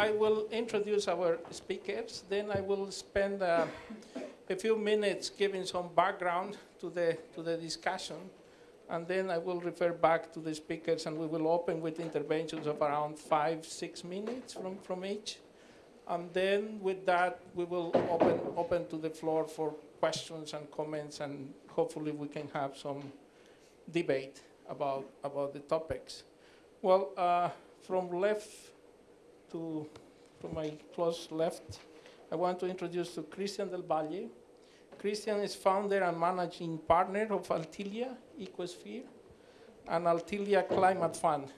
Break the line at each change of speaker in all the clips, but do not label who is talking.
I will introduce our speakers. Then I will spend uh, a few minutes giving some background to the, to the discussion. And then I will refer back to the speakers and we will open with interventions of around five, six minutes from, from each. And then with that, we will open, open to the floor for questions and comments and hopefully we can have some debate about, about the topics. Well, uh, from left to, my close left, I want to introduce to Christian Del Valle. Christian is founder and managing partner of Althelia Ecosphere and Althelia Climate Fund.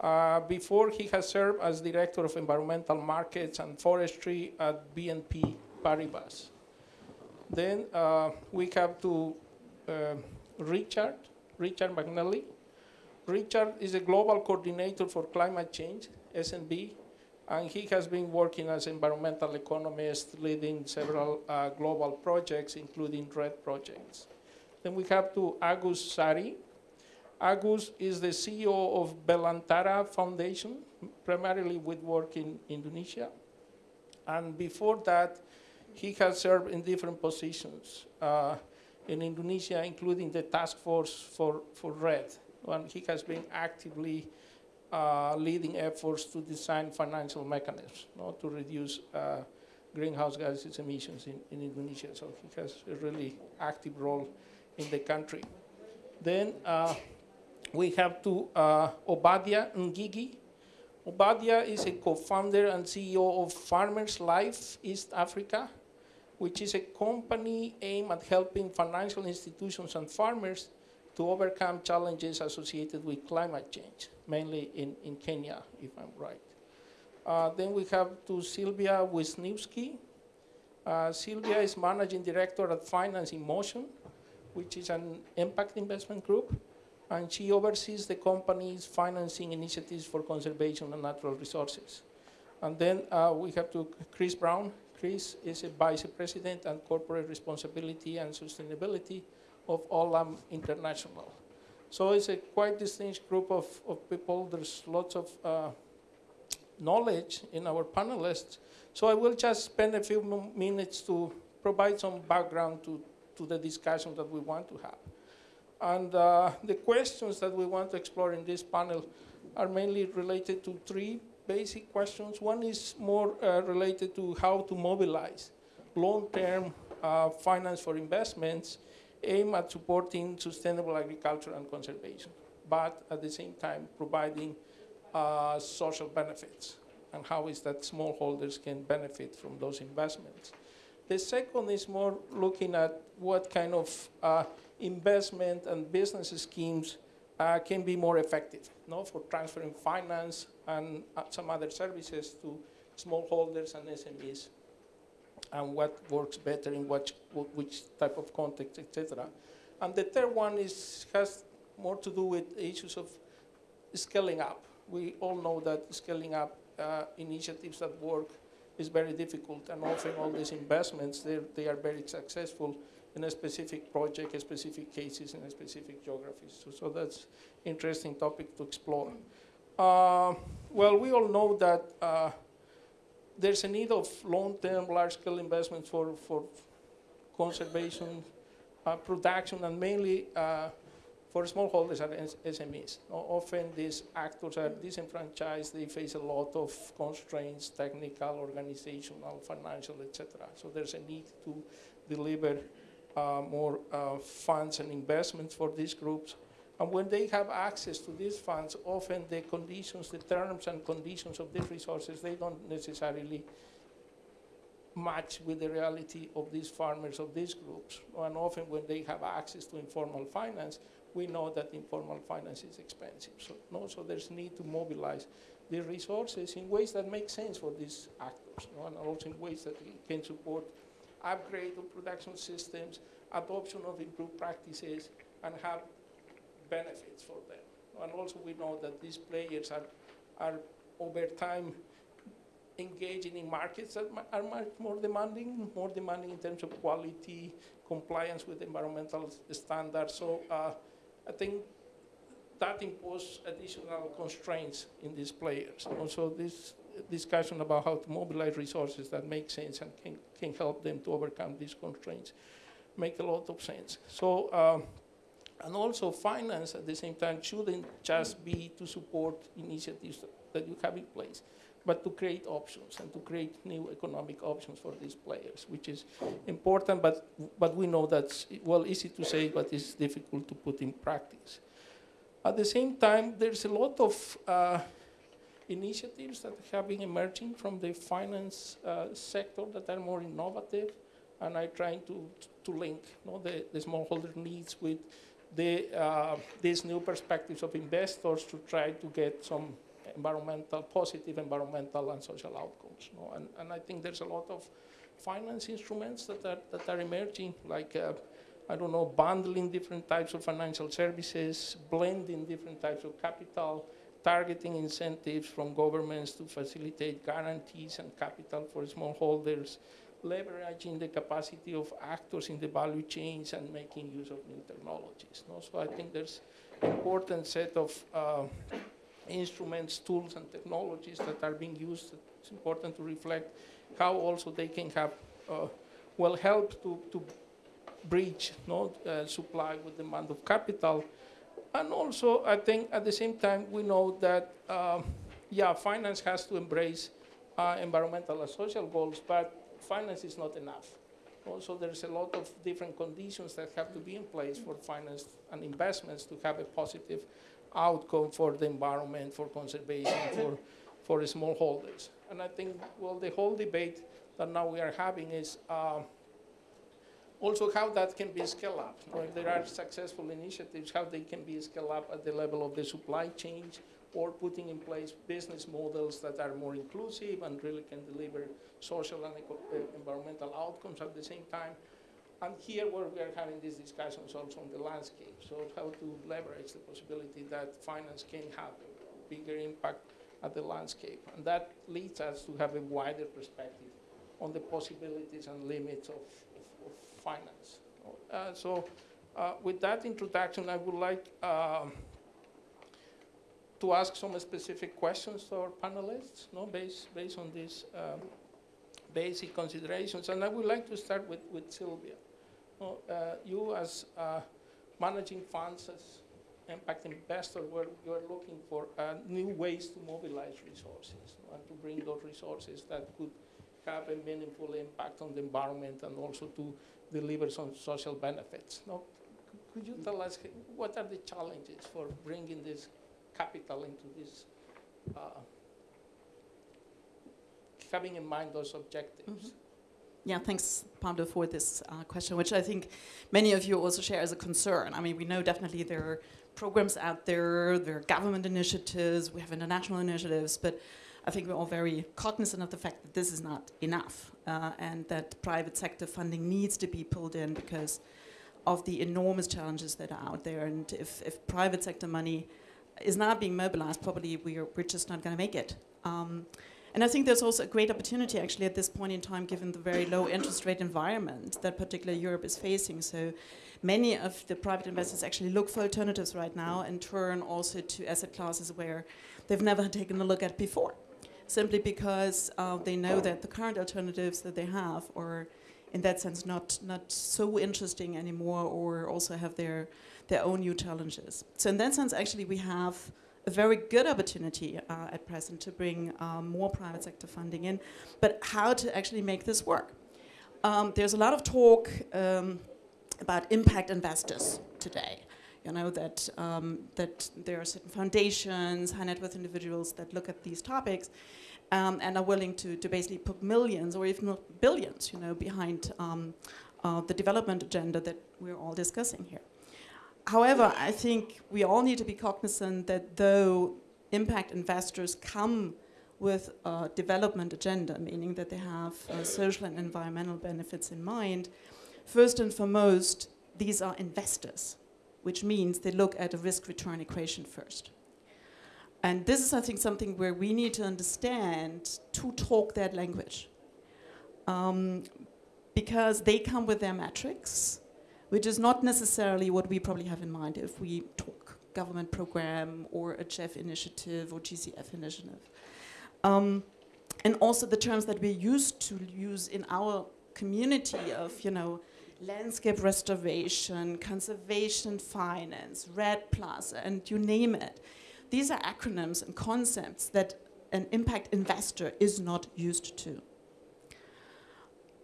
Uh, before he has served as director of environmental markets and forestry at BNP Paribas. Then uh, we have to uh, Richard, Richard McNally. Richard is a global coordinator for climate change, SNV, and he has been working as environmental economist, leading several uh, global projects, including REDD projects. Then we have to Agus Sari. Agus is the CEO of Belantara Foundation, primarily with work in Indonesia. And before that, he has served in different positions uh, in Indonesia, including the task force for, for REDD. And he has been actively uh, leading efforts to design financial mechanisms no, to reduce uh, greenhouse gases emissions in, in Indonesia. So he has a really active role in the country. Then uh, we have to uh, Obadia Ngigi. Obadia is a co-founder and CEO of Farmers Life East Africa, which is a company aimed at helping financial institutions and farmers to overcome challenges associated with climate change, mainly in, in Kenya, if I'm right. Uh, then we have to Sylvia Wisniwski. Uh, Sylvia is managing director at Finance in Motion, which is an impact investment group, and she oversees the company's financing initiatives for conservation and natural resources. And then uh, we have to Chris Brown. Chris is a vice president and corporate responsibility and sustainability of Olam International. So it's a quite distinct group of, of people. There's lots of uh, knowledge in our panelists. So I will just spend a few minutes to provide some background to, to the discussion that we want to have. And uh, the questions that we want to explore in this panel are mainly related to three basic questions. One is more uh, related to how to mobilize long-term uh, finance for investments aim at supporting sustainable agriculture and conservation, but at the same time providing uh, social benefits and how is that smallholders can benefit from those investments. The second is more looking at what kind of uh, investment and business schemes uh, can be more effective no, for transferring finance and uh, some other services to smallholders and SMEs and what works better in what, which type of context, etc. And the third one is, has more to do with issues of scaling up. We all know that scaling up uh, initiatives that work is very difficult, and often all these investments, they are very successful in a specific project, a specific cases, in a specific geographies. So, so that's interesting topic to explore. Uh, well, we all know that uh, there's a need of long-term, large-scale investments for, for conservation, uh, production, and mainly uh, for smallholders and SMEs. Often these actors are disenfranchised, they face a lot of constraints, technical, organizational, financial, etc. So there's a need to deliver uh, more uh, funds and investments for these groups. And when they have access to these funds, often the conditions, the terms and conditions of these resources, they don't necessarily match with the reality of these farmers, of these groups. And often when they have access to informal finance, we know that informal finance is expensive. So, no, so there's need to mobilize the resources in ways that make sense for these actors, and also in ways that can support upgrade of production systems, adoption of improved practices, and have benefits for them. And also we know that these players are, are over time engaging in markets that are much more demanding, more demanding in terms of quality, compliance with environmental standards. So uh, I think that imposes additional constraints in these players. And also this discussion about how to mobilize resources that make sense and can, can help them to overcome these constraints make a lot of sense. So, um, and also finance at the same time shouldn't just be to support initiatives that you have in place, but to create options and to create new economic options for these players, which is important, but, but we know that's, well, easy to say, but it's difficult to put in practice. At the same time, there's a lot of uh, initiatives that have been emerging from the finance uh, sector that are more innovative, and I'm trying to, to link you know, the, the smallholder needs with the, uh, these new perspectives of investors to try to get some environmental, positive environmental and social outcomes. You know? and, and I think there's a lot of finance instruments that are, that are emerging, like, uh, I don't know, bundling different types of financial services, blending different types of capital, targeting incentives from governments to facilitate guarantees and capital for smallholders, leveraging the capacity of actors in the value chains and making use of new technologies. No? So I think there's an important set of uh, instruments, tools, and technologies that are being used. It's important to reflect how also they can have, uh, well, help to, to bridge no, uh, supply with demand of capital. And also, I think at the same time, we know that, um, yeah, finance has to embrace uh, environmental and social goals, but finance is not enough. Also, there's a lot of different conditions that have to be in place for finance and investments to have a positive outcome for the environment, for conservation, for, for smallholders. And I think, well, the whole debate that now we are having is uh, also how that can be scaled up. If there are successful initiatives, how they can be scaled up at the level of the supply chain or putting in place business models that are more inclusive and really can deliver social and uh, environmental outcomes at the same time. And here where we are having these discussions also on the landscape, so how to leverage the possibility that finance can have a bigger impact at the landscape. And that leads us to have a wider perspective on the possibilities and limits of, of, of finance. Uh, so uh, with that introduction, I would like uh, to ask some specific questions to our panelists, no, based, based on these um, basic considerations. And I would like to start with, with Sylvia. Uh, you as uh, managing funds, as impact investor, where you're looking for uh, new ways to mobilize resources and to bring those resources that could have a meaningful impact on the environment and also to deliver some social benefits. No? Could you tell us what are the challenges for bringing this capital into this, uh, having in mind those objectives? Mm -hmm.
Yeah, thanks, Pablo, for this uh, question, which I think many of you also share as a concern. I mean, we know definitely there are programs out there, there are government initiatives, we have international initiatives, but I think we're all very cognizant of the fact that this is not enough uh, and that private sector funding needs to be pulled in because of the enormous challenges that are out there. And if, if private sector money is not being mobilized, probably we're, we're just not going to make it. Um, and I think there's also a great opportunity actually at this point in time, given the very low interest rate environment that particularly Europe is facing. So many of the private investors actually look for alternatives right now and turn also to asset classes where they've never taken a look at before, simply because uh, they know that the current alternatives that they have are in that sense not, not so interesting anymore or also have their, their own new challenges. So in that sense, actually we have a very good opportunity uh, at present to bring um, more private sector funding in, but how to actually make this work. Um, there's a lot of talk um, about impact investors today. You know, that, um, that there are certain foundations, high net worth individuals that look at these topics um, and are willing to, to basically put millions or even billions, you know, behind uh, the development agenda that we're all discussing here. However, I think we all need to be cognizant that though impact investors come with a development agenda, meaning that they have uh, social and environmental benefits in mind, first and foremost, these are investors, which means they look at a risk-return equation first. And this is, I think, something where we need to understand to talk that language. Um, because they come with their metrics, which is not necessarily what we probably have in mind if we talk government program or a GEF initiative or GCF initiative. Um, and also the terms that we're used to use in our community of, you know, landscape restoration, conservation finance, Plus, and you name it. These are acronyms and concepts that an impact investor is not used to.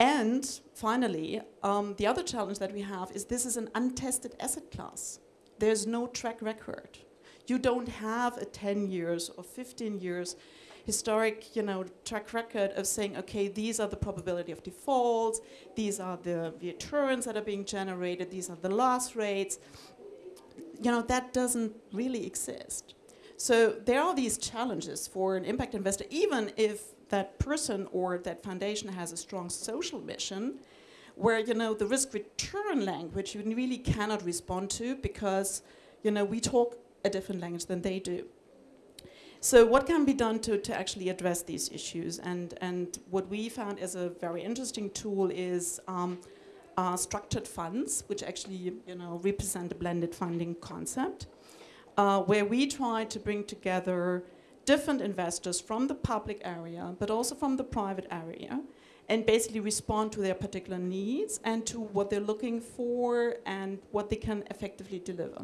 And finally, um, the other challenge that we have is this is an untested asset class. There's no track record. You don't have a 10 years or 15 years historic you know, track record of saying, okay, these are the probability of defaults, these are the returns that are being generated, these are the loss rates. You know, that doesn't really exist. So there are these challenges for an impact investor, even if that person or that foundation has a strong social mission, where you know the risk return language you really cannot respond to because you know we talk a different language than they do. So what can be done to, to actually address these issues? And, and what we found as a very interesting tool is um, uh, structured funds, which actually you know, represent a blended funding concept, uh, where we try to bring together different investors from the public area, but also from the private area, and basically respond to their particular needs and to what they're looking for and what they can effectively deliver.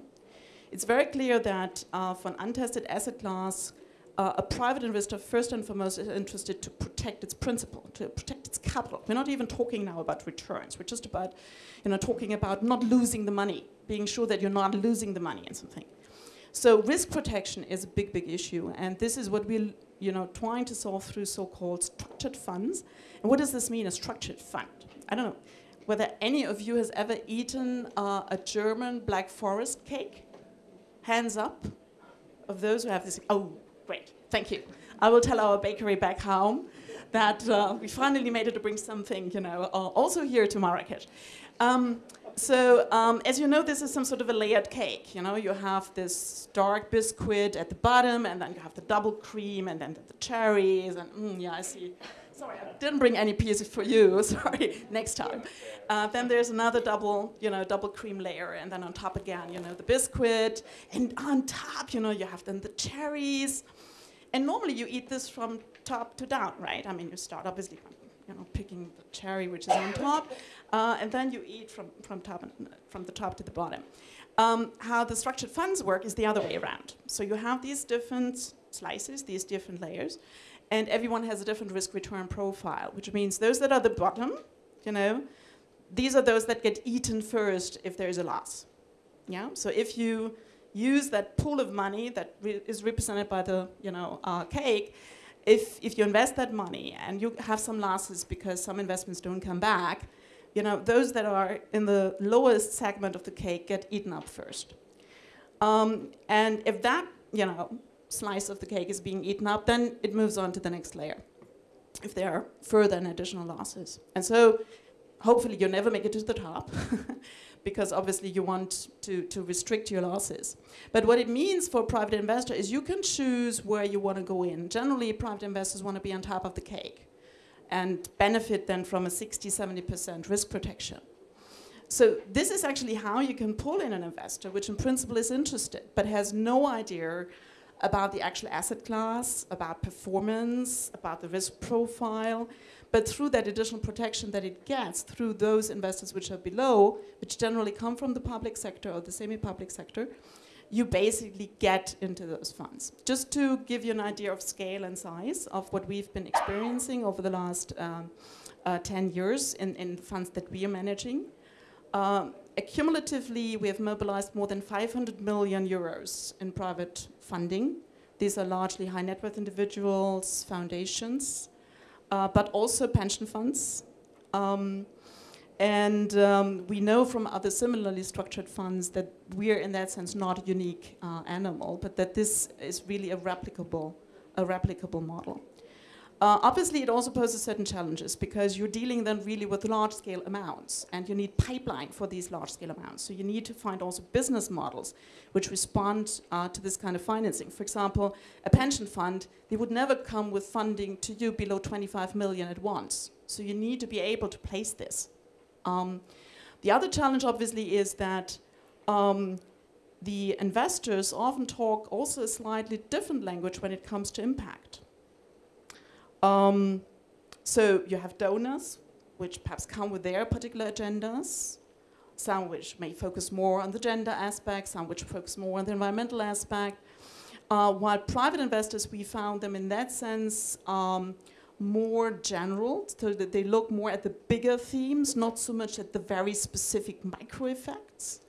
It's very clear that uh, for an untested asset class, uh, a private investor first and foremost is interested to protect its principal, to protect its capital. We're not even talking now about returns. We're just about, you know, talking about not losing the money, being sure that you're not losing the money in something. So risk protection is a big, big issue, and this is what we're, you know, trying to solve through so-called structured funds. And what does this mean, a structured fund? I don't know whether any of you has ever eaten uh, a German Black Forest cake. Hands up of those who have this. Oh, Great, thank you. I will tell our bakery back home that uh, we finally made it to bring something, you know, uh, also here to Marrakesh. Um, so um, as you know, this is some sort of a layered cake. You know, you have this dark biscuit at the bottom, and then you have the double cream, and then the cherries, and mm, yeah, I see. Sorry, I didn't bring any pieces for you. Sorry, next time. Uh, then there's another double, you know, double cream layer, and then on top again, you know, the biscuit, and on top, you know, you have then the cherries. And normally you eat this from top to down, right? I mean, you start obviously, you know, picking the cherry which is on top, uh, and then you eat from from top and, from the top to the bottom. Um, how the structured funds work is the other way around. So you have these different slices, these different layers, and everyone has a different risk return profile, which means those that are the bottom, you know, these are those that get eaten first if there is a loss. Yeah. So if you use that pool of money that re is represented by the you know uh, cake, if if you invest that money and you have some losses because some investments don't come back, you know those that are in the lowest segment of the cake get eaten up first. Um, and if that you know slice of the cake is being eaten up, then it moves on to the next layer. If there are further and additional losses, and so hopefully you never make it to the top because obviously you want to, to restrict your losses. But what it means for a private investor is you can choose where you want to go in. Generally, private investors want to be on top of the cake and benefit then from a 60, 70% risk protection. So this is actually how you can pull in an investor, which in principle is interested, but has no idea about the actual asset class, about performance, about the risk profile, but through that additional protection that it gets through those investors which are below, which generally come from the public sector or the semi-public sector, you basically get into those funds. Just to give you an idea of scale and size of what we've been experiencing over the last um, uh, 10 years in, in funds that we are managing. Um, accumulatively, we have mobilized more than 500 million euros in private funding. These are largely high net worth individuals, foundations, uh, but also pension funds. Um, and um, we know from other similarly structured funds that we're in that sense not a unique uh, animal, but that this is really a replicable, a replicable model. Uh, obviously, it also poses certain challenges because you're dealing then really with large-scale amounts, and you need pipeline for these large-scale amounts. So you need to find also business models which respond uh, to this kind of financing. For example, a pension fund, they would never come with funding to you below 25 million at once. So you need to be able to place this. Um, the other challenge, obviously, is that um, the investors often talk also a slightly different language when it comes to impact. Um, so you have donors, which perhaps come with their particular agendas, some which may focus more on the gender aspect, some which focus more on the environmental aspect. Uh, while private investors, we found them in that sense um, more general, so that they look more at the bigger themes, not so much at the very specific micro effects.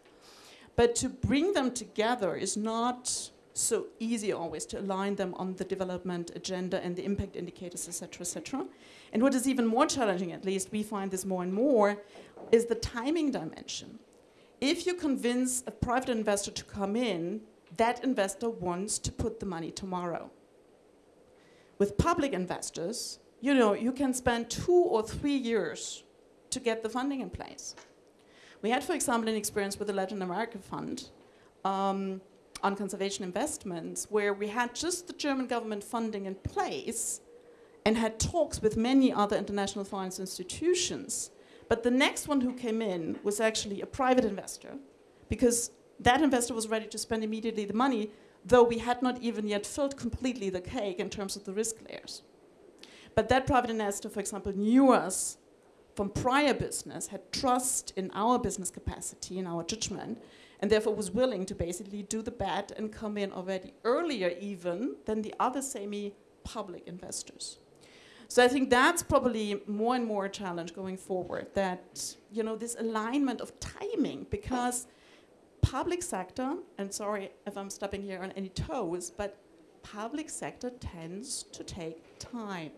But to bring them together is not so easy always to align them on the development agenda and the impact indicators, etc., etc. And what is even more challenging, at least we find this more and more, is the timing dimension. If you convince a private investor to come in, that investor wants to put the money tomorrow. With public investors, you know, you can spend two or three years to get the funding in place. We had, for example, an experience with the Latin America Fund um, on conservation investments, where we had just the German government funding in place and had talks with many other international finance institutions. But the next one who came in was actually a private investor, because that investor was ready to spend immediately the money, though we had not even yet filled completely the cake in terms of the risk layers. But that private investor, for example, knew us from prior business, had trust in our business capacity, in our judgment, and therefore was willing to basically do the bet and come in already earlier even than the other semi-public investors. So I think that's probably more and more a challenge going forward, that, you know, this alignment of timing, because public sector, and sorry if I'm stepping here on any toes, but public sector tends to take time.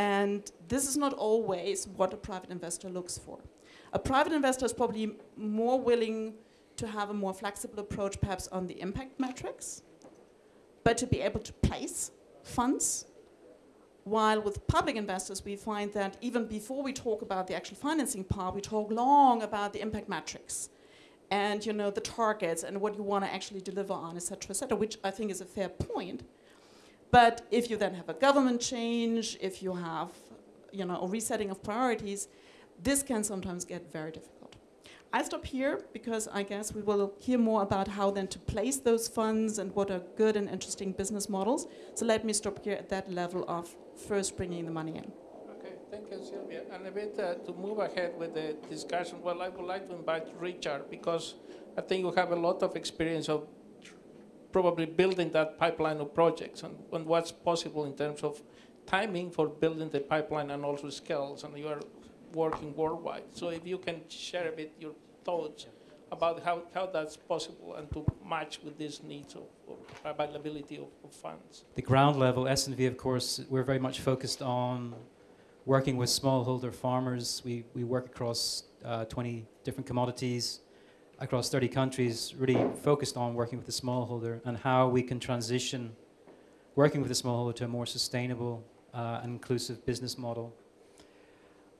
And this is not always what a private investor looks for. A private investor is probably more willing to have a more flexible approach perhaps on the impact metrics, but to be able to place funds. While with public investors, we find that even before we talk about the actual financing part, we talk long about the impact metrics and you know the targets and what you want to actually deliver on, et cetera, et cetera, which I think is a fair point. But if you then have a government change, if you have you know, a resetting of priorities, this can sometimes get very difficult. I stop here because I guess we will hear more about how then to place those funds and what are good and interesting business models. So let me stop here at that level of first bringing the money in.
Okay, thank you, Sylvia. And a bit uh, to move ahead with the discussion, well, I would like to invite Richard because I think you have a lot of experience of probably building that pipeline of projects and, and what's possible in terms of timing for building the pipeline and also skills, and you are working worldwide. So if you can share a bit your thoughts about how, how that's possible and to match with these needs of, of availability of, of, funds.
The ground level, SNV, of course, we're very much focused on working with smallholder farmers. We, we work across uh, 20 different commodities across 30 countries, really focused on working with the smallholder and how we can transition working with the smallholder to a more sustainable uh, and inclusive business model.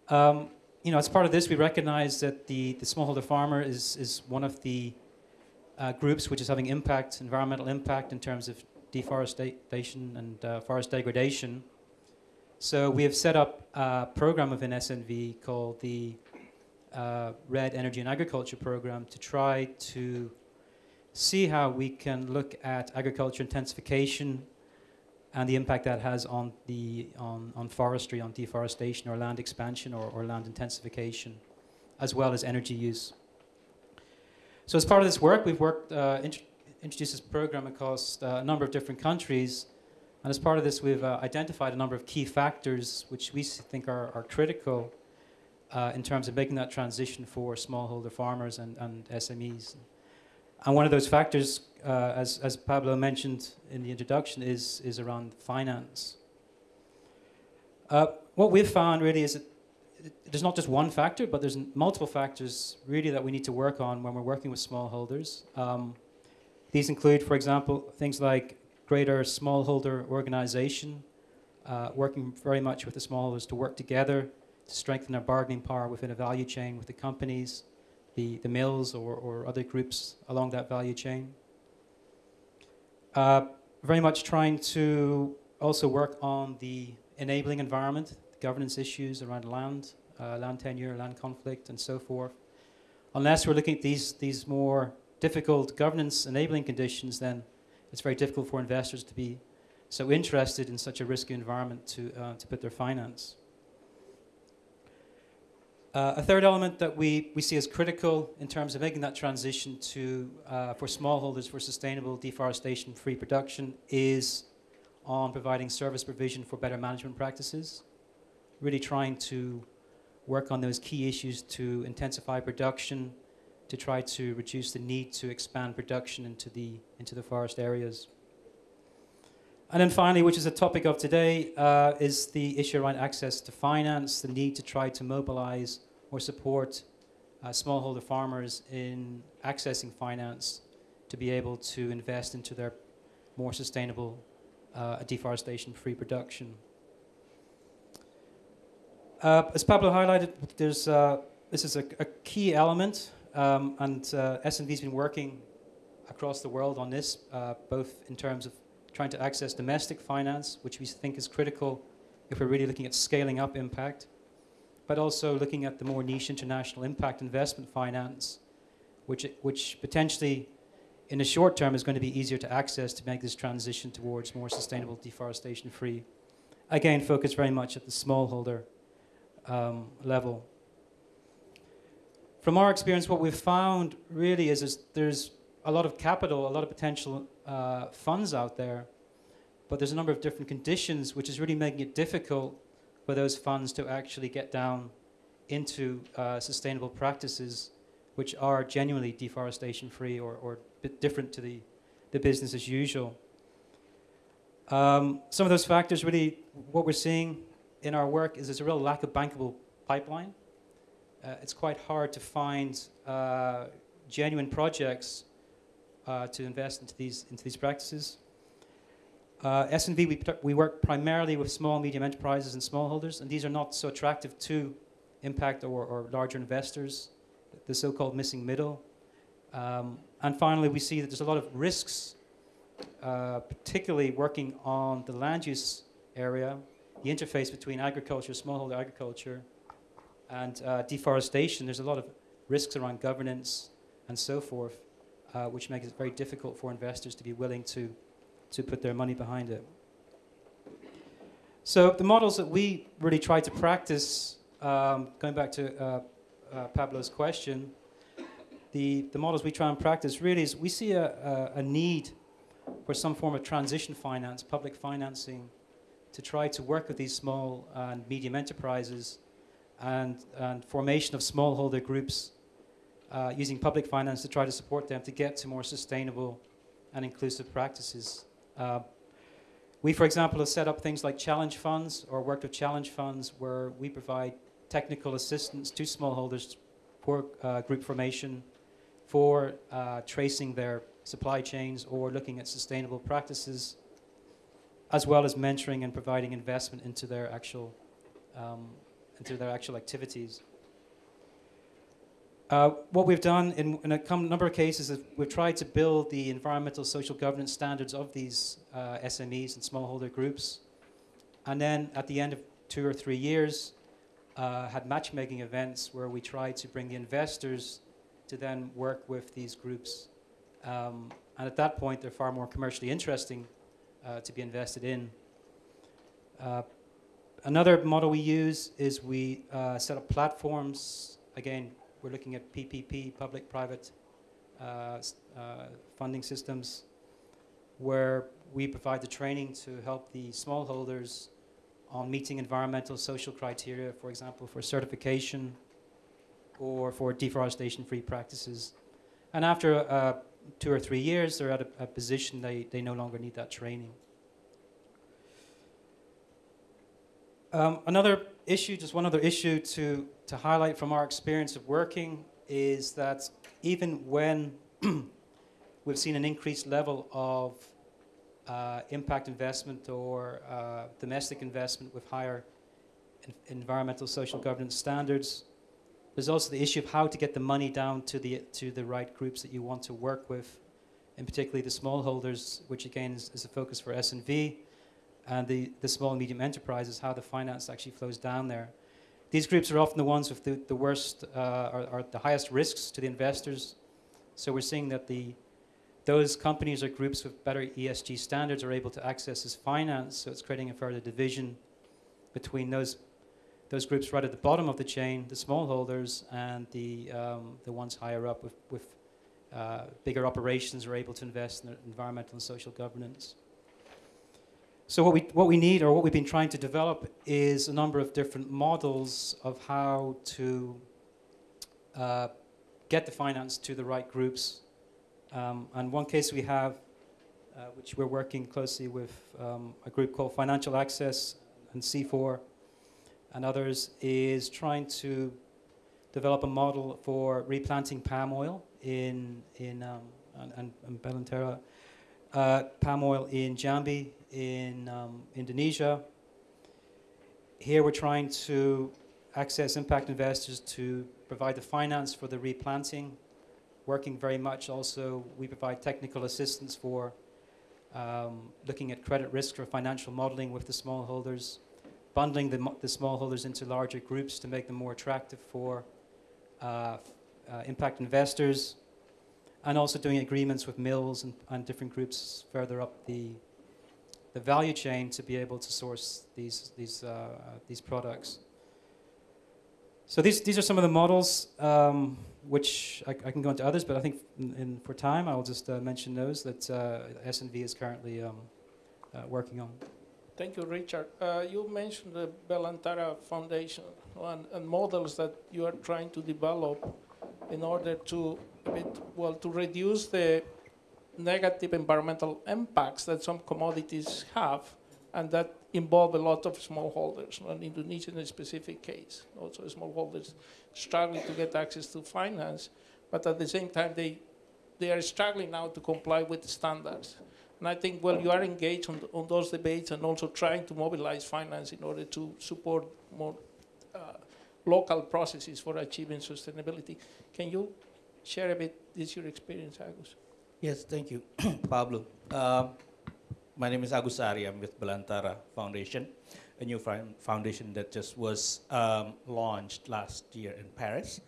Um, you know, as part of this, we recognize that the, the smallholder farmer is, is one of the uh, groups which is having impact, environmental impact in terms of deforestation and uh, forest degradation. So we have set up a program within SNV called the uh, REDD Energy and Agriculture Program to try to see how we can look at agriculture intensification and the impact that has on the on, on forestry, on deforestation, or land expansion, or, or land intensification, as well as energy use. So, as part of this work, we've worked uh, int introduced this program across uh, a number of different countries, and as part of this, we've uh, identified a number of key factors which we think are, are critical uh, in terms of making that transition for smallholder farmers and, and SMEs. And one of those factors, uh, as, as Pablo mentioned in the introduction, is, is around finance. Uh, what we've found really is that there's not just one factor, but there's multiple factors really that we need to work on when we're working with smallholders. Um, these include, for example, things like greater smallholder organization, uh, working very much with the smallholders to work together to strengthen our bargaining power within a value chain with the companies, the, the mills or, or other groups along that value chain. Uh, very much trying to also work on the enabling environment, the governance issues around land, uh, land tenure, land conflict, and so forth. Unless we're looking at these, these more difficult governance enabling conditions, then it's very difficult for investors to be so interested in such a risky environment to, uh, to put their finance. Uh, a third element that we, we see as critical in terms of making that transition to, uh, for smallholders for sustainable deforestation-free production is on providing service provision for better management practices, really trying to work on those key issues to intensify production, to try to reduce the need to expand production into the, into the forest areas. And then finally, which is a topic of today, uh, is the issue around access to finance, the need to try to mobilize or support uh, smallholder farmers in accessing finance to be able to invest into their more sustainable uh, deforestation-free production. Uh, as Pablo highlighted, there's, uh, this is a, a key element, um, and uh, SNV's been working across the world on this, both in terms of trying to access domestic finance, which we think is critical if we're really looking at scaling up impact, but also looking at the more niche international impact investment finance, which, which potentially in the short term is going to be easier to access to make this transition towards more sustainable deforestation free. Again, focus very much at the smallholder um, level. From our experience, what we've found really is, is there's a lot of capital, a lot of potential uh, funds out there, but there's a number of different conditions which is really making it difficult for those funds to actually get down into uh, sustainable practices which are genuinely deforestation free or, or bit different to the, the business as usual. Um, some of those factors really, what we're seeing in our work is there's a real lack of bankable pipeline. Uh, it's quite hard to find uh, genuine projects uh, to invest into these, into these practices. Uh, SNV, we, we work primarily with small and medium enterprises and smallholders, and these are not so attractive to impact or, or larger investors, the so-called missing middle. Um, and finally, we see that there's a lot of risks, uh, particularly working on the land use area, the interface between agriculture, smallholder agriculture, and uh, deforestation. There's a lot of risks around governance and so forth, uh, which makes it very difficult for investors to be willing to, to put their money behind it. So the models that we really try to practice, um, going back to uh, uh, Pablo's question, the, the models we try and practice really is we see a, a, a need for some form of transition finance, public financing, to try to work with these small and medium enterprises and, and formation of smallholder groups uh, using public finance to try to support them to get to more sustainable and inclusive practices. Uh, we, for example, have set up things like challenge funds or worked with challenge funds where we provide technical assistance to smallholders for uh, group formation, for uh, tracing their supply chains or looking at sustainable practices, as well as mentoring and providing investment into their actual, um, into their actual activities. Uh, what we've done in, in, a number of cases is we've tried to build the environmental social governance standards of these uh, SMEs and smallholder groups. And then at the end of two or three years, uh, had matchmaking events where we tried to bring the investors to then work with these groups. Um, and at that point, they're far more commercially interesting uh, to be invested in. Uh, another model we use is we set up platforms. Again, we're looking at PPP, public-private uh, uh, funding systems, where we provide the training to help the smallholders on meeting environmental social criteria, for example, for certification, or for deforestation-free practices. And after uh, two or three years, they're at a, a, position they, they no longer need that training. Um, another issue, just one other issue to, to highlight from our experience of working is that even when we've seen an increased level of uh, impact investment or uh, domestic investment with higher environmental social governance standards, there's also the issue of how to get the money down to the, to the right groups that you want to work with, and particularly the smallholders, which again is, is a focus for SNV, and the, the small and medium enterprises, how the finance actually flows down there. These groups are often the ones with the, the worst, uh, or, or, the highest risks to the investors. So we're seeing that the, those companies or groups with better ESG standards are able to access this finance, so it's creating a further division between those those groups right at the bottom of the chain, the smallholders, and the um, the ones higher up with with uh, bigger operations are able to invest in environmental and social governance. So what we what we need, or what we've been trying to develop, is a number of different models of how to uh, get the finance to the right groups. Um, and one case we have, uh, which we're working closely with um, a group called Financial Access and C4 and others, is trying to develop a model for replanting palm oil in in um, and, and, and Belantara, uh, palm oil in Jambi in um, Indonesia. Here we're trying to access impact investors to provide the finance for the replanting, working very much also, we provide technical assistance for um, looking at credit risk for financial modeling with the smallholders, bundling the, the smallholders into larger groups to make them more attractive for uh, uh, impact investors, and also doing agreements with mills and, and different groups further up the, the value chain to be able to source these, these, uh, these products. So these, these are some of the models, um, which I, I can go into others, but I think in, in, for time I will just uh, mention those that uh, SNV is currently um, uh, working on.
Thank you, Richard. Uh, you mentioned the Belantara Foundation and, and models that you are trying to develop in order to, well, to reduce the negative environmental impacts that some commodities have, and that involve a lot of smallholders. In Indonesia, in a specific case, also smallholders struggling to get access to finance, but at the same time, they they are struggling now to comply with the standards. And I think, well, you are engaged on, on those debates and also trying to mobilize finance in order to support more uh, local processes for achieving sustainability. Can you share a bit this your experience, Agus?
Yes, thank you, Pablo. Uh, my name is Agus Sari. I'm with Belantara Foundation, a new foundation that just was um, launched last year in Paris.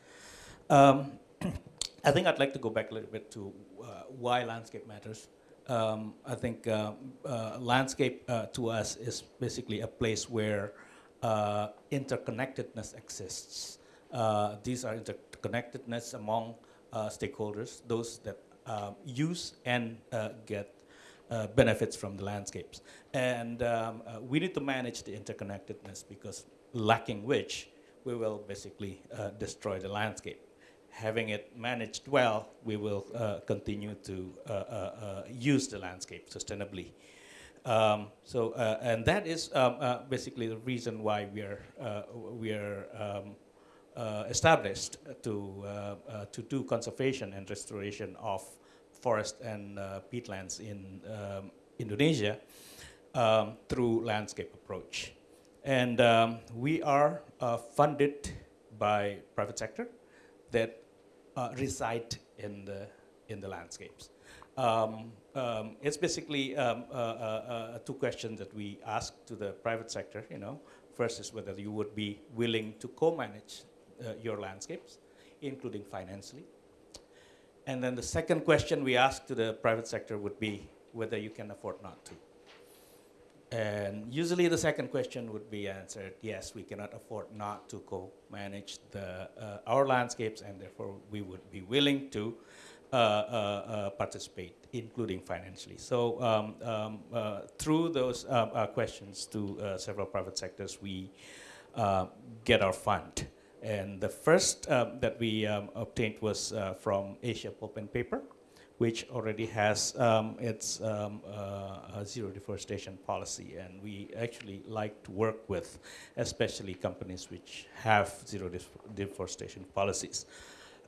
Um, I think I'd like to go back a little bit to uh, why landscape matters. Um, I think uh, uh, landscape uh, to us is basically a place where uh, interconnectedness exists. Uh, these are interconnectedness among uh, stakeholders, those that um, use and uh, get uh, benefits from the landscapes. And um, we need to manage the interconnectedness because lacking which, we will basically destroy the landscape. Having it managed well, we will uh, continue to uh, uh, use the landscape sustainably. Um, so, uh, and that is um, uh, basically the reason why we are uh, we are um, uh, established to uh, uh, to do conservation and restoration of forest and peatlands in um, Indonesia um, through landscape approach, and um, we are funded by private sector that reside in the in the landscapes. Um, um, it's basically um, uh, uh, uh, two questions that we ask to the private sector. You know, first is whether you would be willing to co-manage uh, your landscapes, including financially. And then the second question we ask to the private sector would be whether you can afford not to. And usually the second question would be answered, yes, we cannot afford not to co-manage uh, our landscapes and therefore we would be willing to participate, including financially. So um, um, uh, through those uh, uh, questions to uh, several private sectors, we uh, get our fund. And the first that we um, obtained was uh, from Asia Pulp and Paper, which already has um, its um, uh, zero deforestation policy. And we actually like to work with, especially companies which have zero def- deforestation policies.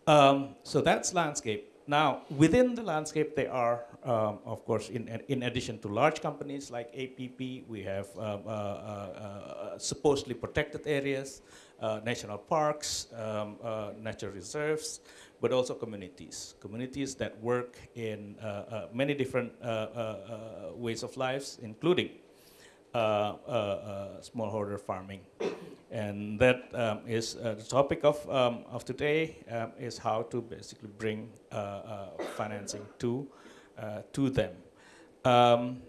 Um, so that's landscape. Now, within the landscape, there are, um, of course, in, in addition to large companies like APP, we have um, uh, uh, uh, supposedly protected areas, uh, national parks, um, uh, reserves, but also communities. Communities that work in uh, uh, many different uh, uh, uh, ways of lives, including uh, uh, uh, smallholder farming. And that um, is uh, the topic of, um, of today um, is how to basically bring uh, uh, financing to uh, to them. Um,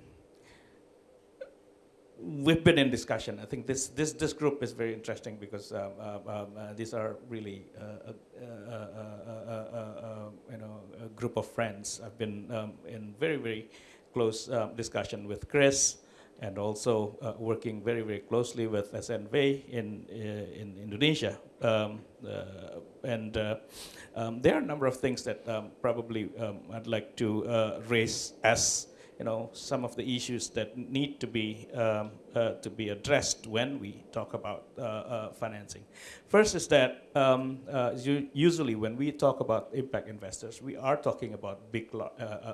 we've been in discussion. I think this, this, this group is very interesting because um, um, um, uh, these are really uh, uh, uh, uh, uh, uh, you know a group of friends. I've been um, in very very close um, discussion with Chris and also uh, working very very closely with SNV in uh, in Indonesia. Um, uh, and uh, um, there are a number of things that um, probably um, I'd like to uh, raise as you know some of the issues that need to be um, uh, to be addressed when we talk about financing. First is that um, usually when we talk about impact investors, we are talking about big,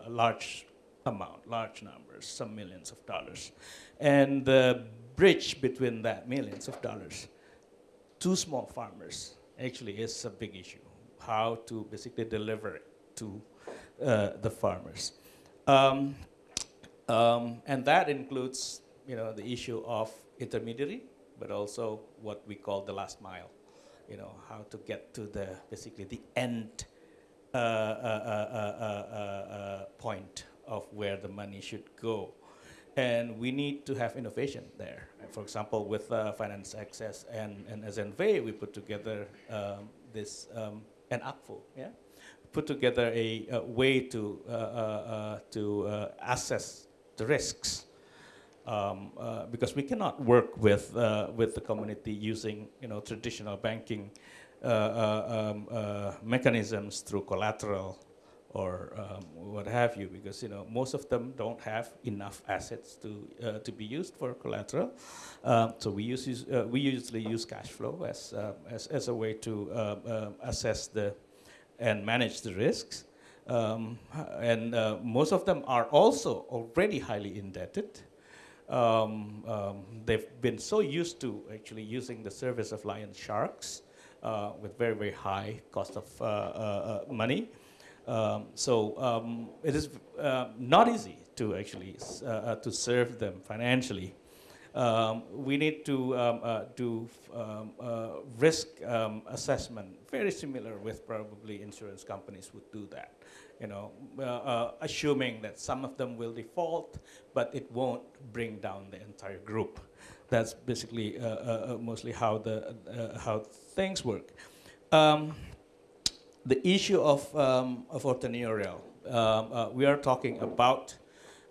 large amount, large numbers, some millions of dollars, and the bridge between that millions of dollars to small farmers actually is a big issue. How to basically deliver it to uh, the farmers. Um, um, and that includes, you know, the issue of intermediary, but also what we call the last mile. You know, how to get to the basically the end uh, uh, uh, uh, uh, point of where the money should go. And we need to have innovation there. For example, with uh, Finance Access and, and SNV, we put together um, this, um, and ACFO, yeah? Put together a, a way to, uh, uh, uh, to uh, assess the risks. Um, uh, because we cannot work with, with the community using you know, traditional banking uh, uh, um, uh, mechanisms through collateral or um, what have you, because you know most of them don't have enough assets to uh, to be used for collateral. Um, so we use, uh, we usually use cash flow as uh, as, as a way to uh, um, assess the and manage the risks. Um, and uh, most of them are also already highly indebted. Um, um, they've been so used to actually using the service of lion sharks uh, with very very high cost of uh, money. Um, so um, it is uh, not easy to actually uh, uh, to serve them financially. Um, we need to um, uh, do um, uh, risk um, assessment, very similar with probably insurance companies would do that. You know, uh, assuming that some of them will default, but it won't bring down the entire group. That's basically mostly how the how things work. Um, the issue of, um, of entrepreneurial, um, uh, we are talking about,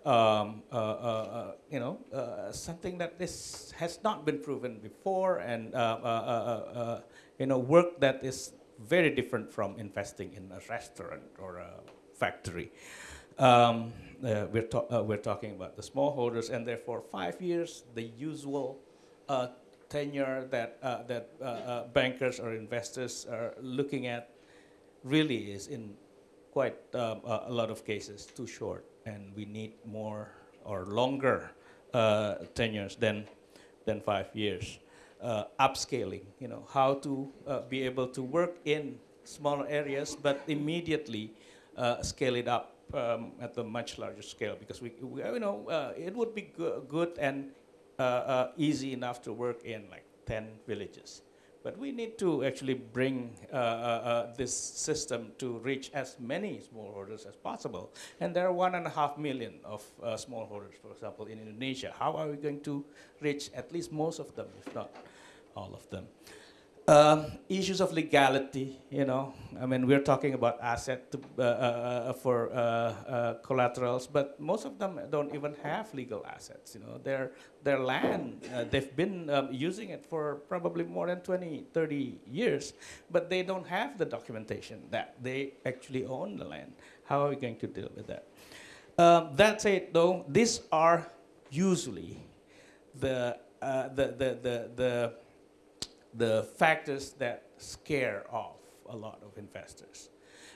um, uh, uh, uh, you know, uh, something that this has not been proven before, and uh, you know, work that is very different from investing in a restaurant or a factory. Um, we're, we're talking about the smallholders, and therefore five years, the usual tenure that that bankers or investors are looking at really is in quite um, a, a lot of cases too short, and we need more or longer uh, tenures than than five years. Uh, upscaling, you know, how to uh, be able to work in smaller areas, but immediately uh, scale it up um, at a much larger scale because we, we you know, uh, it would be go- good and uh, easy enough to work in like 10 villages. But we need to actually bring uh, uh, uh, this system to reach as many smallholders as possible. And there are one and a half million of uh, smallholders, for example, in Indonesia. How are we going to reach at least most of them, if not all of them? Um, issues of legality, you know, I mean, we're talking about asset to, uh, uh, uh, for uh, uh, collaterals, but most of them don't even have legal assets. You know, their their land, uh, they've been um, using it for probably more than 20, 30 years, but they don't have the documentation that they actually own the land. How are we going to deal with that? Um, that said, though, these are usually the uh, the the the, the the factors that scare off a lot of investors.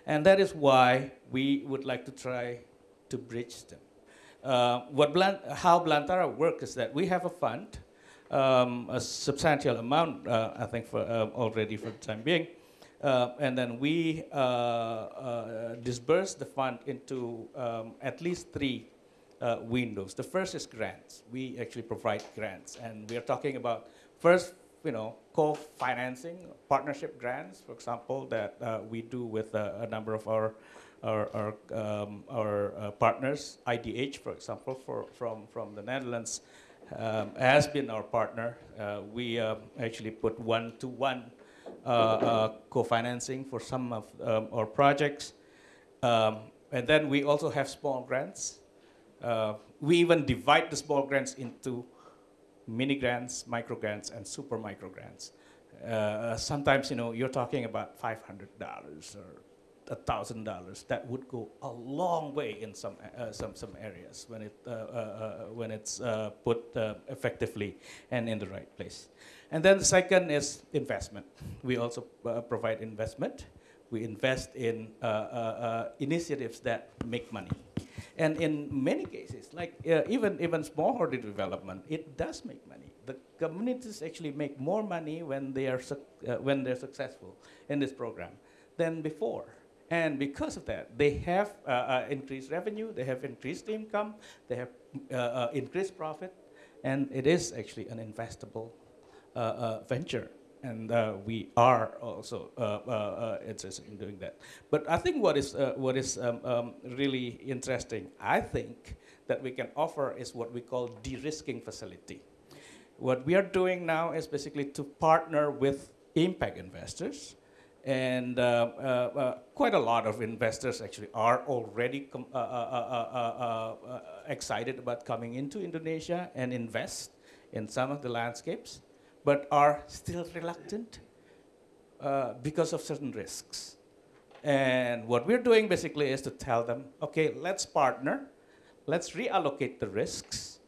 And that is why we would like to try to bridge them. Uh, what Blan- how Belantara works is that we have a fund, um, a substantial amount, uh, I think, for, uh, already for the time being. Uh, and then we uh, uh, disperse the fund into um, at least three windows. The first is grants. We actually provide grants, and we are talking about first, you know, co-financing, partnership grants, for example, that uh, we do with uh, a number of our our, our, um, our uh, partners, IDH, for example, for, from, from the Netherlands, um, has been our partner. Uh, we um, actually put one-to-one uh, uh, co-financing for some of um, our projects. Um, and then we also have small grants. We even divide the small grants into mini grants, micro grants, and super micro grants. Uh, sometimes, you know, you're talking about $500 or $1,000. That would go a long way in some, uh, some, some areas when, it, uh, uh, uh, when it's uh, put uh, effectively and in the right place. And then the second is investment. We also uh, provide investment. We invest in uh, uh, uh, initiatives that make money. And in many cases, like uh, even, even smallholder development, it does make money. The communities actually make more money when they are uh, when they're successful in this program than before. And because of that, they have uh, uh, increased revenue, they have increased income, they have uh, uh, increased profit, and it is actually an investable venture. And uh, we are also uh, uh, uh, interested in doing that. But I think what is, what is um, um, really interesting, I think, that we can offer is what we call de-risking facility. What we are doing now is basically to partner with impact investors. And uh, uh, quite a lot of investors actually are already uh, excited about coming into Indonesia and invest in some of the landscapes, but are still reluctant uh, because of certain risks. And what we're doing basically is to tell them, okay, let's partner, let's reallocate the risks.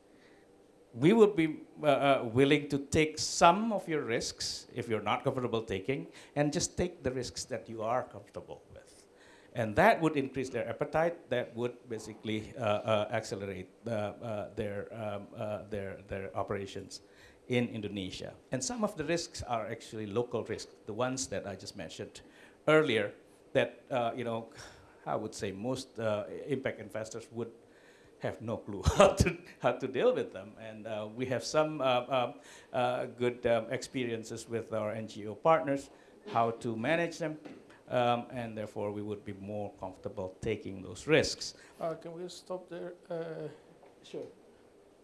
We would be uh, uh, willing to take some of your risks if you're not comfortable taking, and just take the risks that you are comfortable with. And that would increase their appetite. That would basically uh, uh, accelerate their, um, their, their operations in Indonesia. And some of the risks are actually local risks, the ones that I just mentioned earlier, that, uh, you know, I would say most uh, impact investors would have no clue how to, how to deal with them. And uh, we have some uh, um, uh, good um, experiences with our NGO partners, how to manage them, um, and therefore we would be more comfortable taking those risks.
Uh, can we stop there? Uh,
Sure.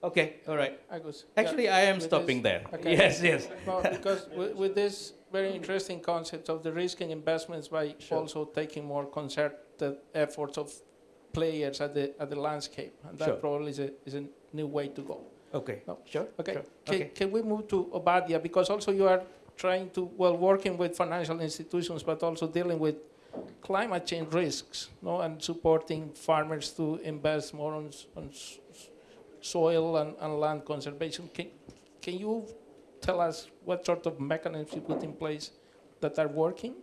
Okay, all right.
Agus? Yeah.
Actually, I am stopping
this-
there.
okay.
Yes, yes.
No, because with, with this very interesting concept of the risk and investments by
Sure.
also taking more concerted efforts of players at the at the landscape, and that
Sure.
probably is a is a new way to go.
Okay,
No.
sure.
Okay.
sure.
Can,
Okay.
can we move to Obadia because also you are trying to well working with financial institutions, but also dealing with climate change risks, no, and supporting farmers to invest more on, on soil and, and land conservation. Can, can you tell us what sort of mechanisms you put in place that are working?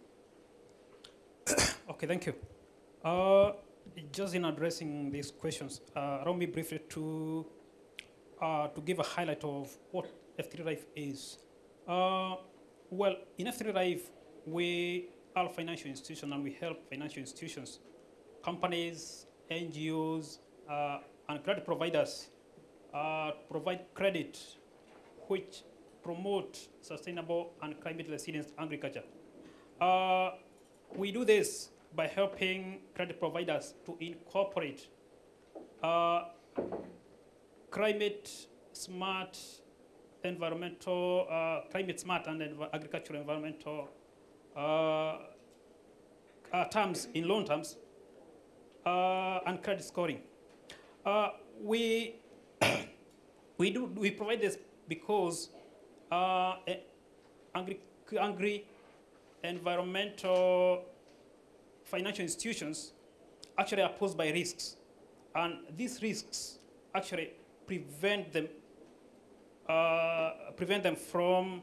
Okay, thank you. Uh, just in addressing these questions, uh, allow me briefly to uh, to give a highlight of what F3 Life is. Uh, well, in F3 Life, we are a financial institution and we help financial institutions, companies, NGOs, uh, and credit providers uh, provide credit which promote sustainable and climate resilient agriculture. Uh, we do this by helping credit providers to incorporate uh, climate smart environmental, uh, climate smart and env- agricultural environmental uh, uh, terms in loan terms uh, and credit scoring. We, we, do, we provide this because uh, eh, agri, agri environmental financial institutions actually are posed by risks. And these risks actually prevent them, uh, prevent them from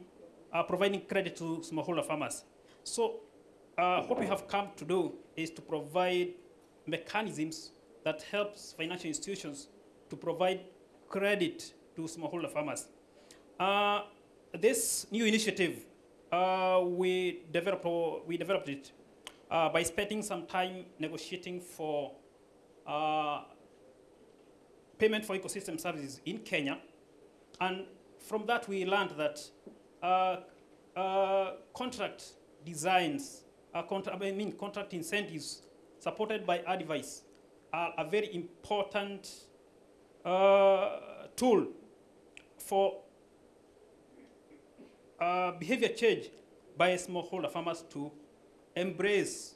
uh, providing credit to smallholder farmers. So uh, what we have come to do is to provide mechanisms that helps financial institutions to provide credit to smallholder farmers. Uh, this new initiative, uh, we, developed, we developed it uh, by spending some time negotiating for uh, payment for ecosystem services in Kenya. And from that, we learned that uh, uh, contract designs, contra- I mean, contract incentives supported by advice, are a very important uh, tool for uh, behavior change by smallholder farmers to embrace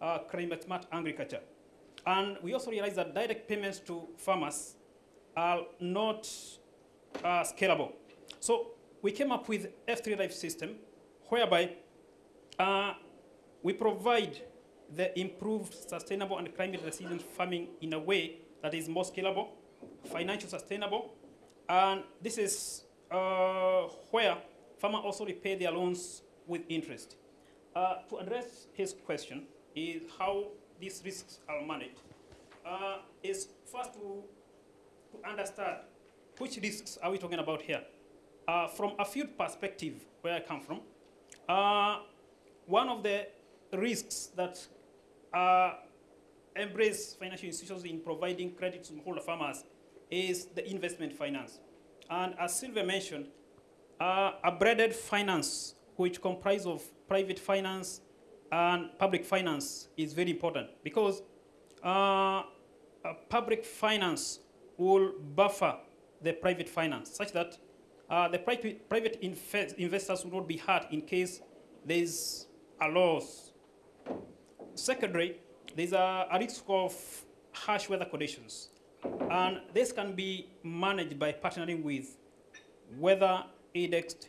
uh, climate smart agriculture. And we also realize that direct payments to farmers are not uh, scalable. So we came up with F3 Life system whereby uh, we provide the improved sustainable and climate resilient farming in a way that is more scalable, financial sustainable, and this is uh, where farmers also repay their loans with interest. Uh, to address his question is how these risks are managed. Uh, is first to, to understand which risks are we talking about here. Uh, from a field perspective, where I come from, uh, one of the risks that uh, embrace financial institutions in providing credit to smallholder farmers is the investment finance. And as Sylvia mentioned, uh, a braided finance, which comprises of private finance and public finance, is very important because uh, public finance will buffer the private finance such that uh, the private, private invest investors will not be hurt in case there's a loss. Secondly, there's a, a risk of harsh weather conditions. And this can be managed by partnering with weather indexed